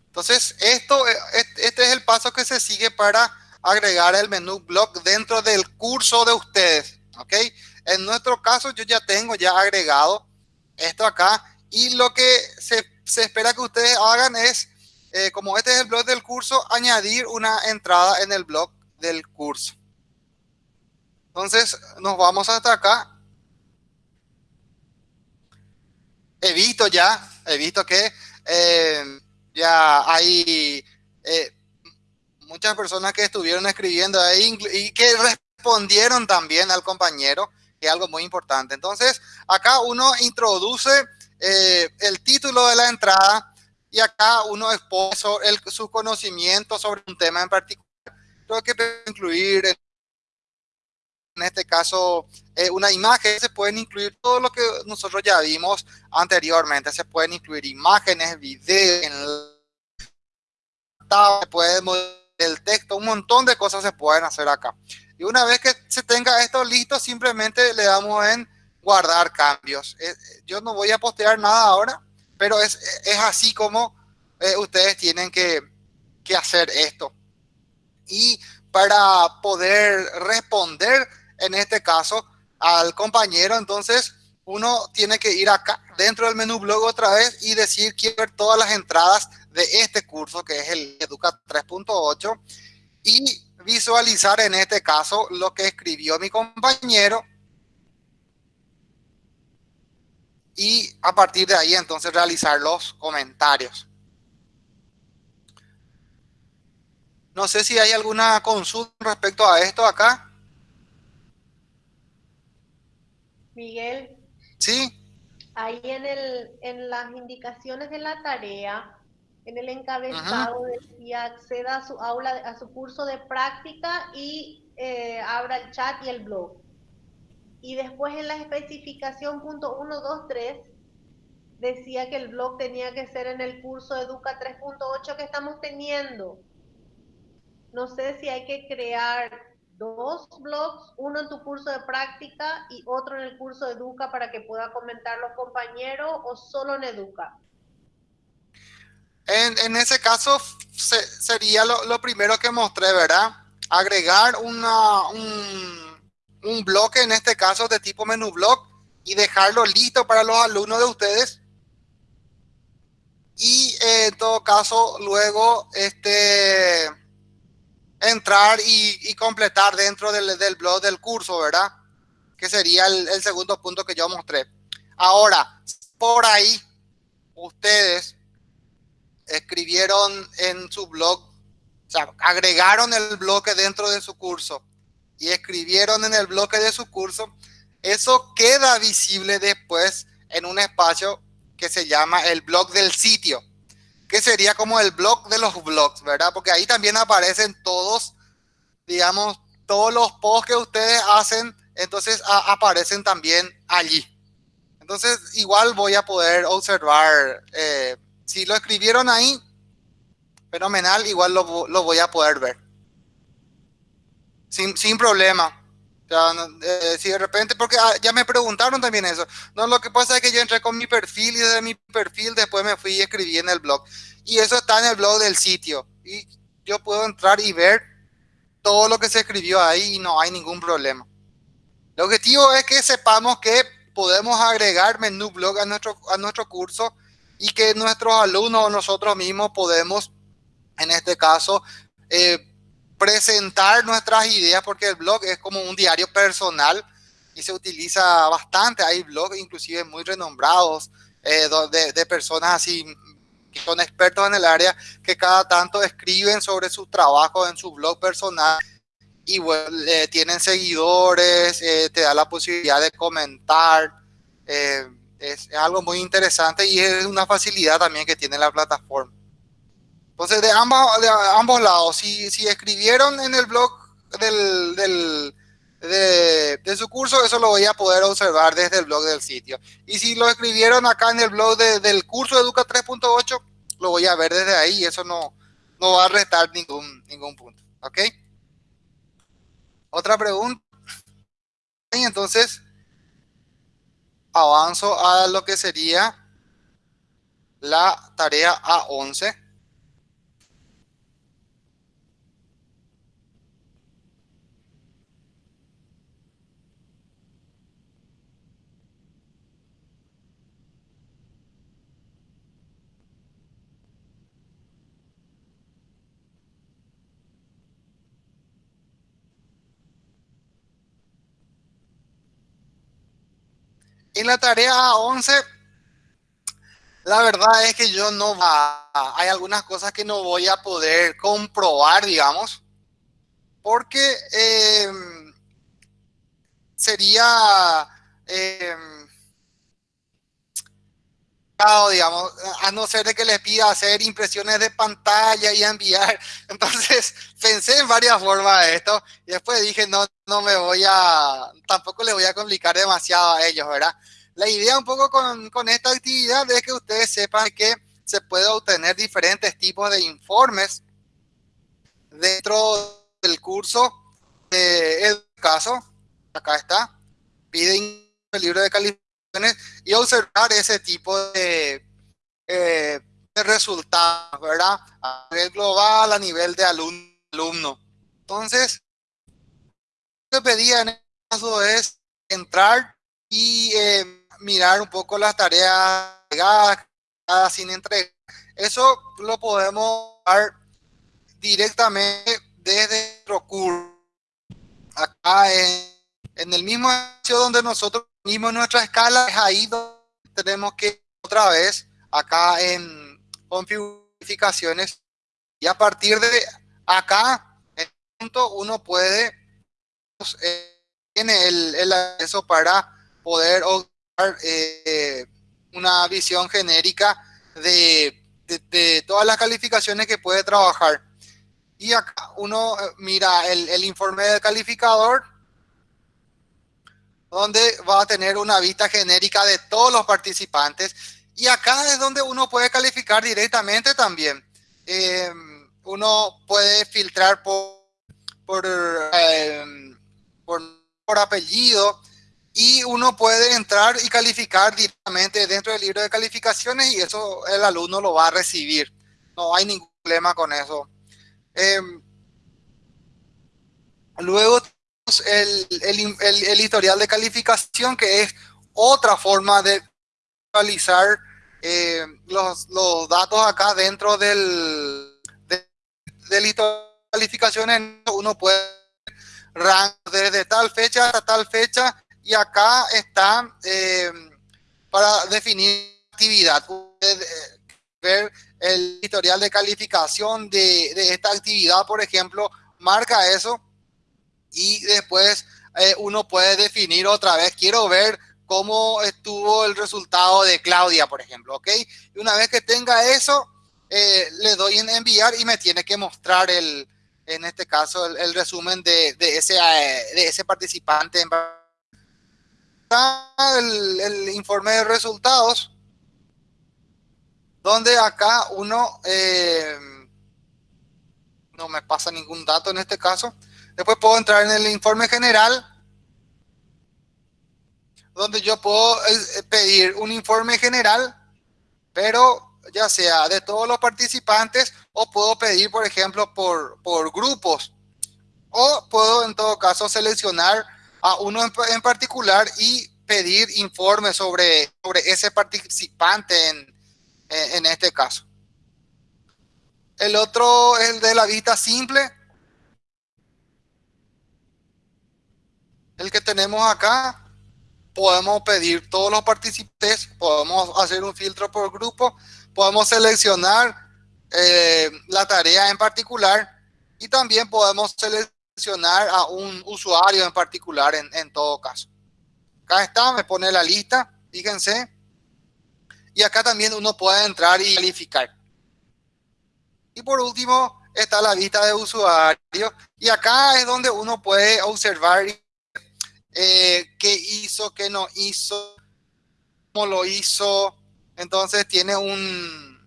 Entonces, esto, este es el paso que se sigue para agregar el menú block dentro del curso de ustedes. ¿Ok? En nuestro caso, yo ya tengo ya agregado esto acá. Y lo que se, espera que ustedes hagan es, eh, como este es el blog del curso, añadir una entrada en el blog del curso. Entonces, nos vamos hasta acá. He visto ya, he visto que eh, ya hay eh, muchas personas que estuvieron escribiendo y que respondieron también al compañero, que es algo muy importante. Entonces, acá uno introduce eh, el título de la entrada y acá uno expone su conocimiento sobre un tema en particular. Creo que incluir en este caso eh, una imagen, se pueden incluir todo lo que nosotros ya vimos anteriormente, se pueden incluir imágenes, videos, se puede el texto, un montón de cosas se pueden hacer acá. Y una vez que se tenga esto listo, simplemente le damos en guardar cambios. Eh, yo no voy a postear nada ahora, pero es, es así como eh, ustedes tienen que, que hacer esto. Y para poder responder, en este caso, al compañero, entonces uno tiene que ir acá dentro del menú blog otra vez y decir quiero ver todas las entradas de este curso que es el Educa 3.8 y visualizar en este caso lo que escribió mi compañero y a partir de ahí entonces realizar los comentarios. No sé si hay alguna consulta respecto a esto acá. Miguel. Sí. Ahí en, el, en las indicaciones de la tarea en el encabezado decía acceda a su aula, a su curso de práctica y eh, abra el chat y el blog. Y después en la especificación punto 1, 2, 3 decía que el blog tenía que ser en el curso Educa 3.8 que estamos teniendo. No sé si hay que crear dos blogs, uno en tu curso de práctica y otro en el curso de Educa para que pueda comentar los compañeros o solo en Educa. En, ese caso sería lo, primero que mostré, ¿verdad? Agregar una, un, bloque, en este caso de tipo menú blog, y dejarlo listo para los alumnos de ustedes. Y eh, en todo caso, luego este, entrar y, completar dentro del, blog del curso, ¿verdad? Que sería el segundo punto que yo mostré. Ahora, por ahí, ustedes escribieron en su blog, o sea, agregaron el bloque dentro de su curso y escribieron en el bloque de su curso, eso queda visible después en un espacio que se llama el blog del sitio, que sería como el blog de los blogs, ¿verdad? Porque ahí también aparecen todos, digamos, todos los posts que ustedes hacen, entonces aparecen también allí. Entonces, igual voy a poder observar eh, si lo escribieron ahí, fenomenal, igual lo, voy a poder ver. Sin, problema. Eh, si de repente, porque ah, ya me preguntaron también eso. No, lo que pasa es que yo entré con mi perfil y desde mi perfil después me fui y escribí en el blog. Y eso está en el blog del sitio. Y yo puedo entrar y ver todo lo que se escribió ahí y no hay ningún problema. El objetivo es que sepamos que podemos agregar menú blog a nuestro, a nuestro curso y que nuestros alumnos o nosotros mismos podemos, en este caso, eh, presentar nuestras ideas, porque el blog es como un diario personal y se utiliza bastante. Hay blogs inclusive muy renombrados eh, de, personas así que son expertos en el área que cada tanto escriben sobre su trabajo en su blog personal y bueno, tienen seguidores, eh, te da la posibilidad de comentar. Es, algo muy interesante y es una facilidad también que tiene la plataforma. Entonces, de ambos, de ambos lados, si, si escribieron en el blog del, del de, de, su curso, eso lo voy a poder observar desde el blog del sitio. Y si lo escribieron acá en el blog de, del curso Educa 3.8, lo voy a ver desde ahí y eso no, no va a restar ningún, ningún punto. ¿Ok? Otra pregunta. Y entonces avanzo a lo que sería la tarea A11. En la tarea 11, la verdad es que yo no va, hay algunas cosas que no voy a poder comprobar, digamos, porque eh, sería eh, digamos, a no ser de que les pida hacer impresiones de pantalla y enviar. Entonces pensé en varias formas de esto y después dije, no, no me voy a, tampoco le voy a complicar demasiado a ellos, ¿verdad? La idea un poco con, con esta actividad es que ustedes sepan que se puede obtener diferentes tipos de informes dentro del curso. Eh, el caso, acá está, piden el libro de calificación y observar ese tipo de, eh, de resultados, ¿verdad? A nivel global, a nivel de alumno. Entonces, lo que pedía en este caso es entrar y eh, mirar un poco las tareas sin entrega. Eso lo podemos dar directamente desde nuestro curso. Acá en, en el mismo sitio donde nosotros mismo nuestra escala es ahí donde tenemos que otra vez acá en configuraciones. Y a partir de acá en punto uno puede eh, tiene el, el, acceso para poder obtener eh, una visión genérica de, de, de, todas las calificaciones que puede trabajar. Y acá uno eh, mira el, el informe del calificador donde va a tener una vista genérica de todos los participantes. Y acá es donde uno puede calificar directamente también. Eh, uno puede filtrar por, eh, por, por, apellido y uno puede entrar y calificar directamente dentro del libro de calificaciones y eso el alumno lo va a recibir. No hay ningún problema con eso. Eh, luego el, el, el, historial de calificación, que es otra forma de realizar eh, los, los, datos acá dentro del, de, del historial de calificaciones. Uno puede rank desde tal fecha hasta tal fecha y acá está eh, para definir actividad. Puede eh, ver el historial de calificación de, de esta actividad, por ejemplo, marca eso y después eh, uno puede definir otra vez, quiero ver cómo estuvo el resultado de Claudia, por ejemplo, ¿ok? Y una vez que tenga eso, eh, le doy en enviar y me tiene que mostrar el, en este caso, el, resumen de, de, ese, eh, de ese participante. El, el, informe de resultados, donde acá uno, no me pasa ningún dato en este caso, Después puedo entrar en el informe general, donde yo puedo eh, pedir un informe general, pero ya sea de todos los participantes o puedo pedir, por ejemplo, por, por grupos. O puedo en todo caso seleccionar a uno en, en particular y pedir informes sobre, sobre ese participante en, en, en este caso. El otro es el de la vista simple, el que tenemos acá, podemos pedir todos los participantes, podemos hacer un filtro por grupo, podemos seleccionar eh, la tarea en particular y también podemos seleccionar a un usuario en particular en, todo caso. Acá está, me pone la lista, fíjense. Y acá también uno puede entrar y calificar. Y por último está la vista de usuario. Y acá es donde uno puede observar eh, qué hizo, qué no hizo, cómo lo hizo. Entonces tiene un,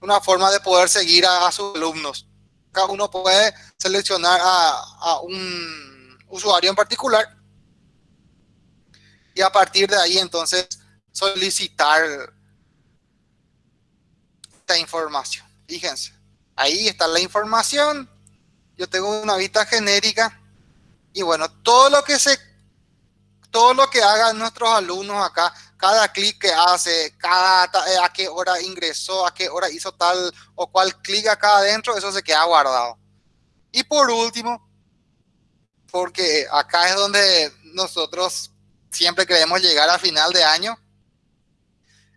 una forma de poder seguir a, sus alumnos. Cada uno puede seleccionar a un usuario en particular y a partir de ahí entonces solicitar esta información. Fíjense, ahí está la información. Yo tengo una vista genérica y bueno, todo lo que se todo lo que hagan nuestros alumnos acá, cada clic que hace, cada eh, a qué hora ingresó, a qué hora hizo tal o cual clic acá adentro, eso se queda guardado. Y por último, porque acá es donde nosotros siempre queremos llegar a final de año,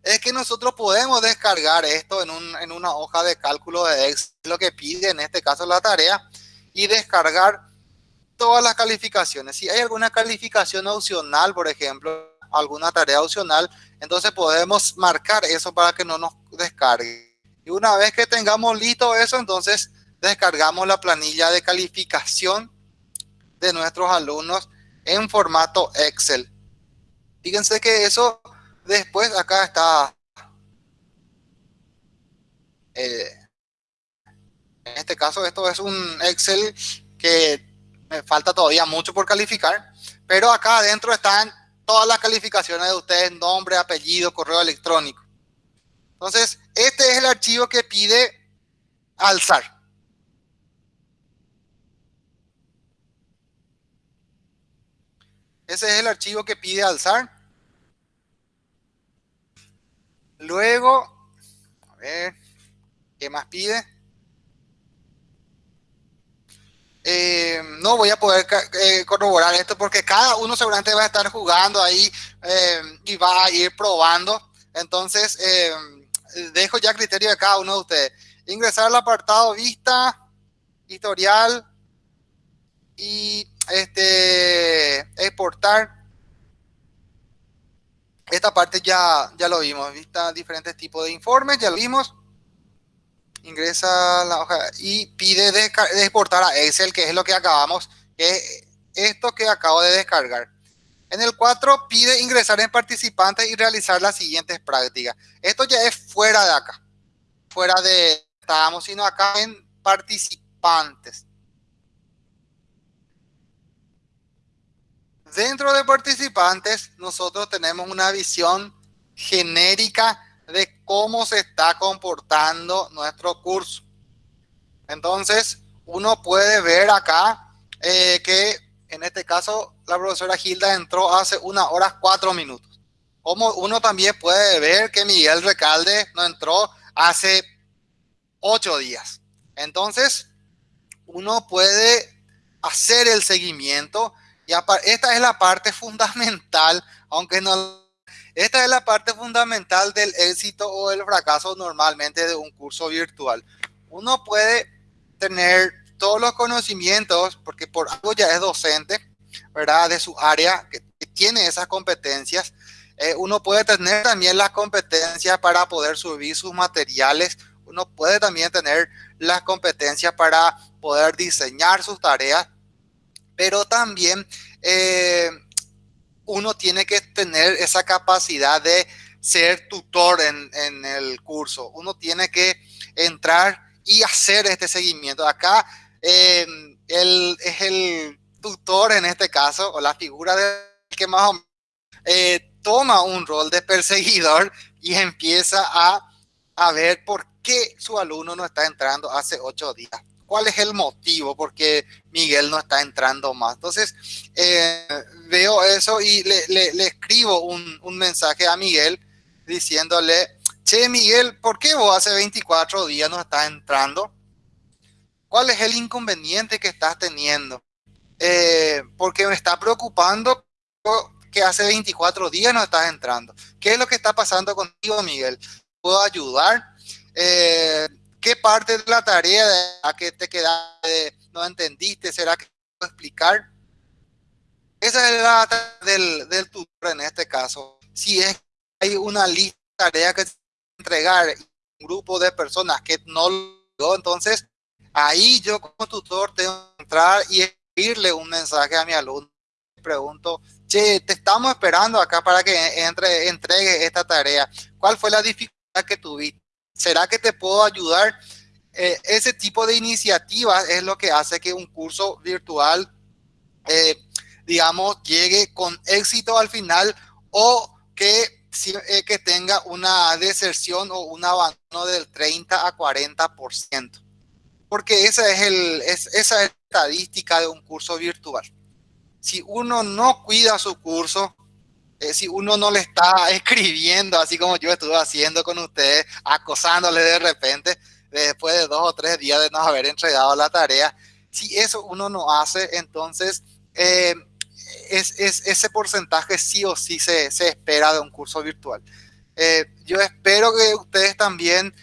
es que nosotros podemos descargar esto en, un, en una hoja de cálculo de Excel, lo que pide en este caso la tarea, y descargar todas las calificaciones. Si hay alguna calificación opcional, por ejemplo, alguna tarea opcional, entonces podemos marcar eso para que no nos descargue. Y una vez que tengamos listo eso, entonces descargamos la planilla de calificación de nuestros alumnos en formato Excel. Fíjense que eso después acá está. Eh, en este caso esto es un Excel que falta todavía mucho por calificar, pero acá adentro están todas las calificaciones de ustedes, nombre, apellido, correo electrónico. Entonces, este es el archivo que pide alzar. Ese es el archivo que pide alzar. Luego, a ver, ¿qué más pide? Eh, no voy a poder eh, corroborar esto porque cada uno seguramente va a estar jugando ahí eh, y va a ir probando. Entonces, dejo ya criterio de cada uno de ustedes. Ingresar al apartado vista, historial y este, exportar. Esta parte ya, ya lo vimos, vista diferentes tipos de informes, ya lo vimos. Ingresa la hoja y pide de, exportar a Excel, que es lo que acabamos, que esto que acabo de descargar. En el 4 pide ingresar en participantes y realizar las siguientes prácticas. Esto ya es fuera de acá, fuera de, estábamos sino acá en participantes. Dentro de participantes, nosotros tenemos una visión genérica de cómo se está comportando nuestro curso. Entonces, uno puede ver acá eh, que en este caso la profesora Gilda entró hace una hora cuatro minutos. Como uno también puede ver que Miguel Recalde no entró hace ocho días. Entonces, uno puede hacer el seguimiento y esta es la parte fundamental, aunque no... Esta es la parte fundamental del éxito o el fracaso normalmente de un curso virtual. Uno puede tener todos los conocimientos, porque por algo ya es docente, ¿verdad? De su área, que, tiene esas competencias. Eh, uno puede tener también las competencias para poder subir sus materiales. Uno puede también tener las competencias para poder diseñar sus tareas pero también eh, uno tiene que tener esa capacidad de ser tutor en, el curso. Uno tiene que entrar y hacer este seguimiento. Acá él es el tutor en este caso, o la figura de que más o menos eh, toma un rol de perseguidor y empieza a, a ver por qué su alumno no está entrando hace ocho días cuál es el motivo porque Miguel no está entrando más. Entonces, eh, veo eso y le, escribo un, mensaje a Miguel diciéndole, che Miguel, ¿por qué vos hace 24 días no estás entrando? ¿Cuál es el inconveniente que estás teniendo? Eh, porque me está preocupando que hace 24 días no estás entrando. ¿Qué es lo que está pasando contigo, Miguel? ¿Puedo ayudar? Eh, ¿Qué parte de la tarea a que te quedaste, no entendiste? ¿Será que puedo explicar? Esa es la del, del tutor en este caso. Si es hay una lista de tareas que entregar un grupo de personas que no lo entonces ahí yo como tutor tengo que entrar y escribirle un mensaje a mi alumno. Pregunto, che, te estamos esperando acá para que entre, entregue esta tarea. ¿Cuál fue la dificultad que tuviste? ¿Será que te puedo ayudar? Eh, ese tipo de iniciativas es lo que hace que un curso virtual, eh, digamos, llegue con éxito al final o que, eh, que tenga una deserción o un abandono del 30 a 40%. Porque esa es, el, es, esa es la estadística de un curso virtual. Si uno no cuida su curso, eh, si uno no le está escribiendo, así como yo estuve haciendo con ustedes, acosándole de repente, después de dos o tres días de no haber entregado la tarea, si eso uno no hace, entonces eh, es, ese porcentaje sí o sí se, espera de un curso virtual. Eh, yo espero que ustedes también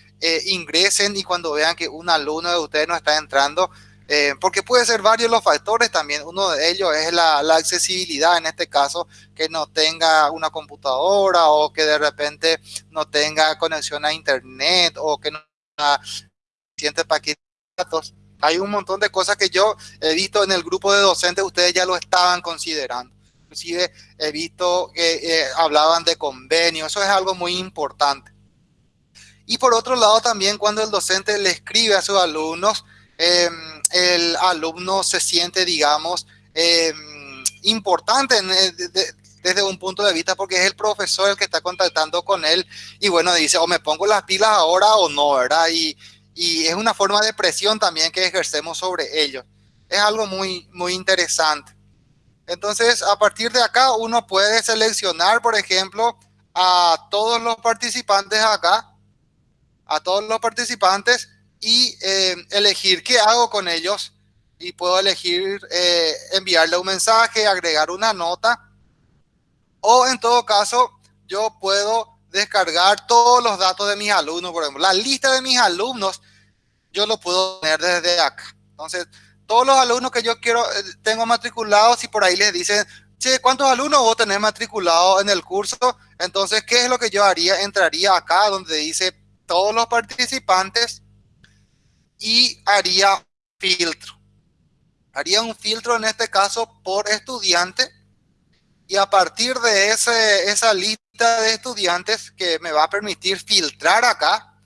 ingresen y cuando vean que un alumno de ustedes no está entrando, eh, porque puede ser varios los factores también. Uno de ellos es la, accesibilidad, en este caso, que no tenga una computadora o que de repente no tenga conexión a internet o que no tenga suficiente paquete de datos. Hay un montón de cosas que yo he visto en el grupo de docentes, ustedes ya lo estaban considerando. Inclusive he visto que eh, hablaban de convenio, eso es algo muy importante. Y por otro lado también cuando el docente le escribe a sus alumnos, eh, el alumno se siente, digamos, em, importante eh, desde un punto de vista porque es el profesor el que está contactando con él y bueno, dice o me pongo las pilas ahora o no, ¿verdad? Y, y es una forma de presión también que ejercemos sobre ellos. Es algo muy, muy interesante. Entonces, a partir de acá, uno puede seleccionar, por ejemplo, a todos los participantes acá, a todos los participantes, y eh, elegir qué hago con ellos y puedo elegir eh, enviarle un mensaje, agregar una nota o en todo caso yo puedo descargar todos los datos de mis alumnos, por ejemplo, la lista de mis alumnos yo lo puedo tener desde acá. Entonces, todos los alumnos que yo quiero, eh, tengo matriculados y por ahí les dicen, che, ¿cuántos alumnos vos tenés matriculados en el curso? Entonces, ¿qué es lo que yo haría? Entraría acá donde dice todos los participantes y haría filtro. Haría un filtro en este caso por estudiante y a partir de ese, esa lista de estudiantes que me va a permitir filtrar acá,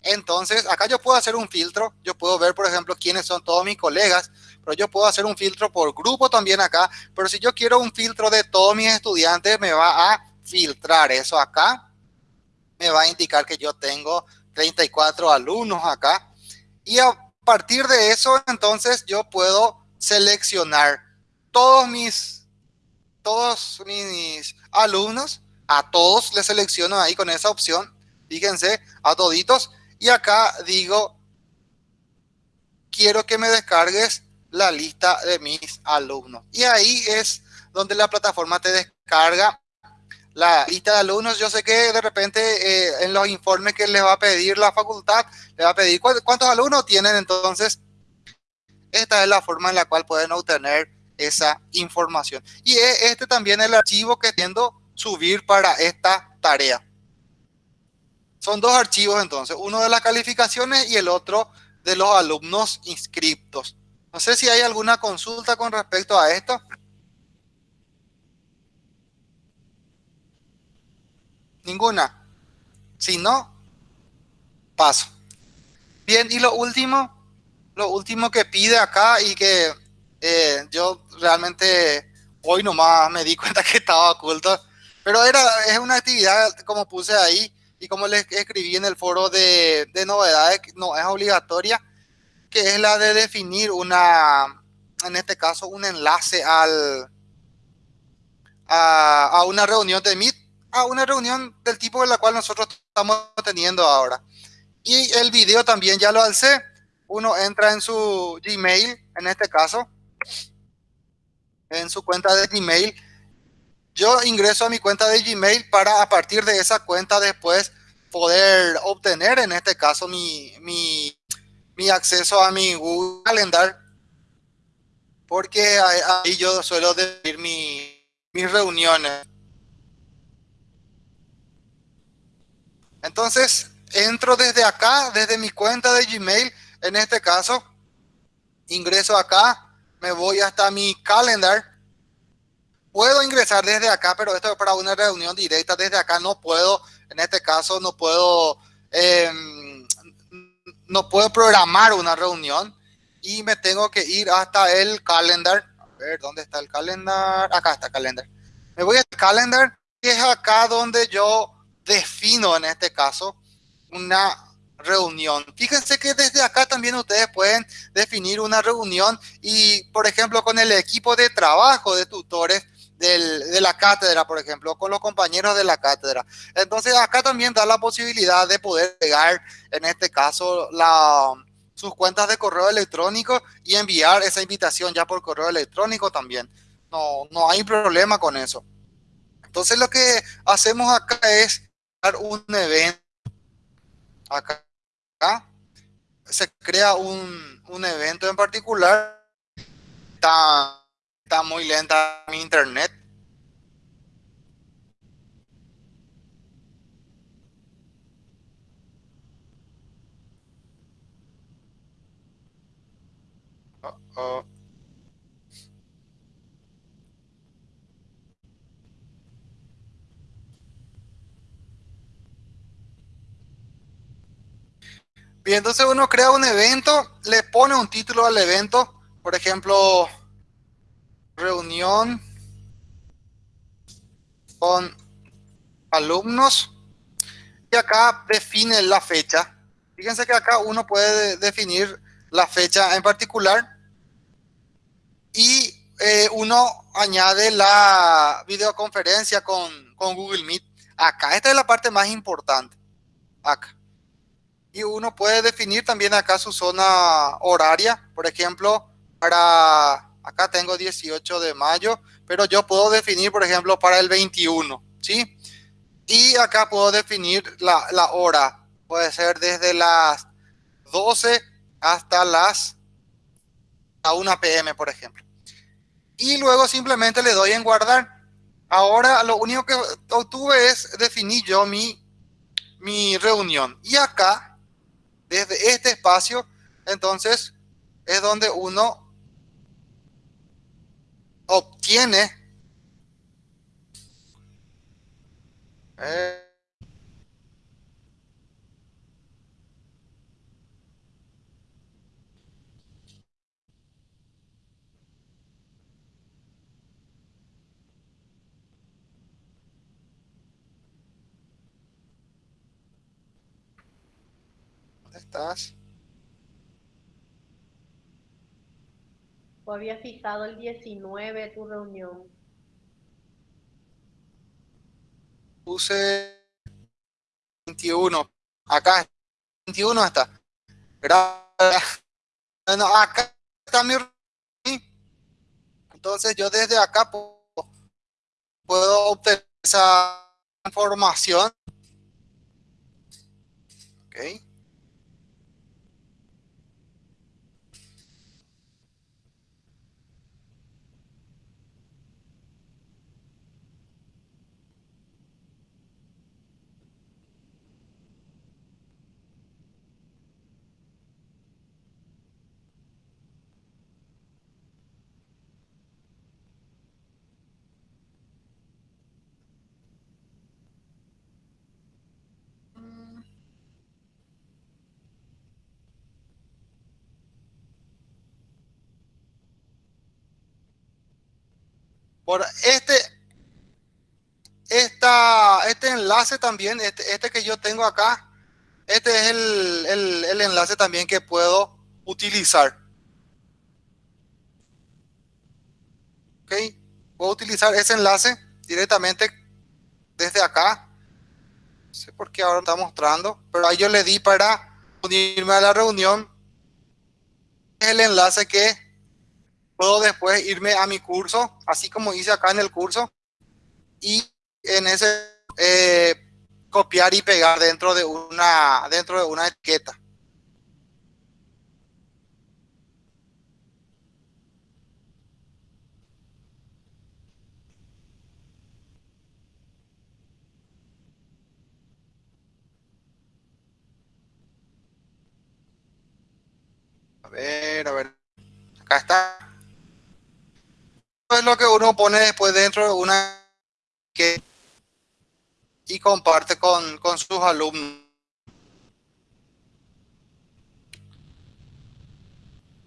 entonces acá yo puedo hacer un filtro, yo puedo ver por ejemplo quiénes son todos mis colegas, pero yo puedo hacer un filtro por grupo también acá, pero si yo quiero un filtro de todos mis estudiantes me va a filtrar eso acá, me va a indicar que yo tengo 34 alumnos acá, y a partir de eso, entonces yo puedo seleccionar todos mis, todos mis alumnos, a todos les selecciono ahí con esa opción, fíjense, a toditos, y acá digo, quiero que me descargues la lista de mis alumnos. Y ahí es donde la plataforma te descarga la lista de alumnos, yo sé que de repente eh, en los informes que les va a pedir la facultad, le va a pedir cuántos alumnos tienen, entonces esta es la forma en la cual pueden obtener esa información. Y e, este también es el archivo que tiendo subir para esta tarea. Son dos archivos entonces, uno de las calificaciones y el otro de los alumnos inscriptos. No sé si hay alguna consulta con respecto a esto. Ninguna. Si no, paso. Bien, y lo último, lo último que pide acá y que eh, yo realmente hoy nomás me di cuenta que estaba oculto, pero era, es una actividad como puse ahí y como les escribí en el foro de, de novedades, no es obligatoria, que es la de definir una, en este caso, un enlace al, a, a una reunión de Meet a una reunión del tipo de la cual nosotros estamos teniendo ahora. Y el video también ya lo alcé. Uno entra en su Gmail, en este caso, en su cuenta de Gmail, yo ingreso a mi cuenta de Gmail para a partir de esa cuenta después poder obtener en este caso mi, mi, mi acceso a mi Google Calendar porque ahí yo suelo decir mi, mis reuniones. Entonces, entro desde acá, desde mi cuenta de Gmail, en este caso, ingreso acá, me voy hasta mi calendar. Puedo ingresar desde acá, pero esto es para una reunión directa. Desde acá no puedo, en este caso no puedo, em, no puedo programar una reunión y me tengo que ir hasta el calendar. A ver, ¿dónde está el calendar? Acá está el calendar. Me voy al calendar, y es acá donde yo defino en este caso una reunión. Fíjense que desde acá también ustedes pueden definir una reunión y, por ejemplo, con el equipo de trabajo de tutores de la cátedra, por ejemplo, con los compañeros de la cátedra. Entonces, acá también da la posibilidad de poder pegar, en este caso, sus cuentas de correo electrónico y enviar esa invitación ya por correo electrónico también. No, no hay problema con eso. Entonces, lo que hacemos acá es un evento. Acá se crea un, un evento en particular. Está, está muy lenta mi internet. Bien, entonces uno crea un evento, le pone un título al evento, por ejemplo, reunión con alumnos y acá define la fecha. Fíjense que acá uno puede definir la fecha en particular y eh, uno añade la videoconferencia con, con Google Meet acá. Esta es la parte más importante. Acá y uno puede definir también acá su zona horaria, por ejemplo, para, acá tengo 18 de mayo, pero yo puedo definir, por ejemplo, para el 21, ¿sí? Y acá puedo definir la, la hora, puede ser desde las 12 hasta las a 1 pm, por ejemplo. Y luego simplemente le doy en guardar. Ahora lo único que obtuve es definir yo mi, mi reunión. Y acá desde este espacio, entonces es donde uno obtiene eh, estás? ¿O había fijado el 19 tu reunión? Puse 21. Acá, 21 está. Gracias. Bueno, acá está mi Entonces yo desde acá puedo, puedo obtener esa información. Okay. Por este, esta, este enlace también, este, este que yo tengo acá, este es el, el enlace también que puedo utilizar. ¿Ok? Puedo utilizar ese enlace directamente desde acá. No sé por qué ahora está mostrando, pero ahí yo le di para unirme a la reunión. Es el enlace que puedo después irme a mi curso, así como hice acá en el curso. y en ese eh, copiar y pegar dentro de una, dentro de una etiqueta. A ver, a ver. Acá está. Es lo que uno pone después dentro de una que y comparte con, con sus alumnos.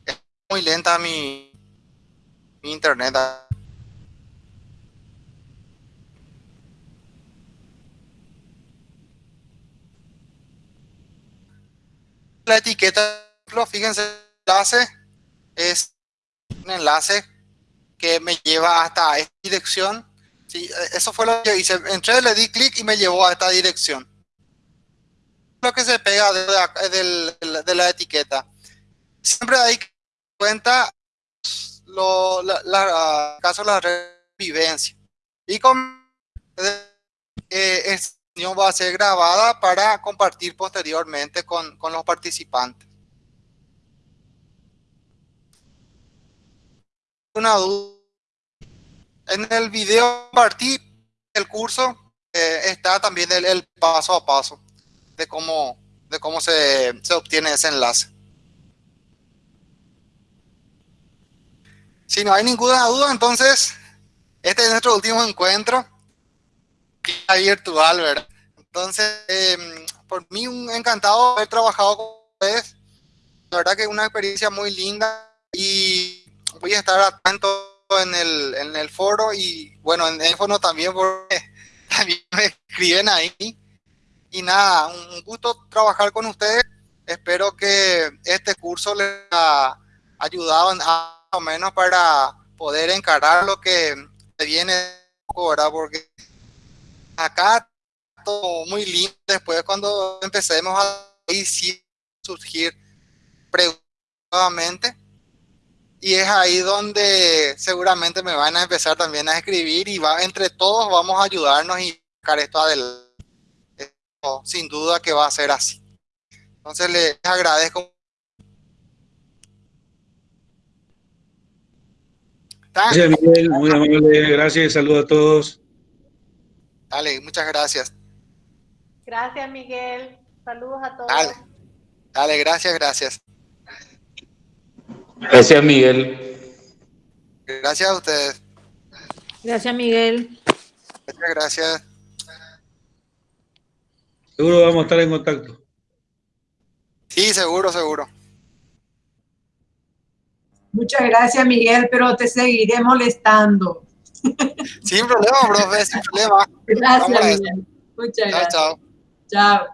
Es muy lenta mi, mi internet. La etiqueta, fíjense, enlace es un enlace me lleva hasta esta dirección Sí, eso fue lo que hice. Entré, le di clic y me llevó a esta dirección. Lo que se pega de, de, la etiqueta. Siempre hay que cuenta lo, la, la, caso de la revivencia. Y con eh, esta va a ser grabada para compartir posteriormente con, con los participantes. Una duda en el video partí el curso eh, está también el, paso a paso de cómo, de cómo se, se obtiene ese enlace. Si no hay ninguna duda, entonces este es nuestro último encuentro virtual, ¿verdad? Entonces, em, por mí un encantado haber trabajado con ustedes. La verdad que es una experiencia muy linda y voy a estar atento en el, en el foro y bueno, en el foro también porque también me escriben ahí. Y nada, un gusto trabajar con ustedes. Espero que este curso les ha ayudado a, menos para poder encarar lo que viene ahora, porque acá todo muy lindo. Después cuando empecemos a surgir preguntas nuevamente y es ahí donde seguramente me van a empezar también a escribir y va, entre todos vamos a ayudarnos y sacar esto adelante. sin duda que va a ser así. Entonces les agradezco. Gracias Miguel, muy amable, gracias, saludos a todos. Dale, muchas gracias. Gracias Miguel, saludos a todos. Dale, dale gracias, gracias. Gracias, Miguel. Gracias a ustedes. Gracias, Miguel. Muchas gracias. Seguro vamos a estar en contacto. Sí, seguro, seguro. Muchas gracias, Miguel, pero te seguiré molestando. Sin problema, profe, sin problema. Gracias, Miguel. Muchas gracias. Chao. Chao.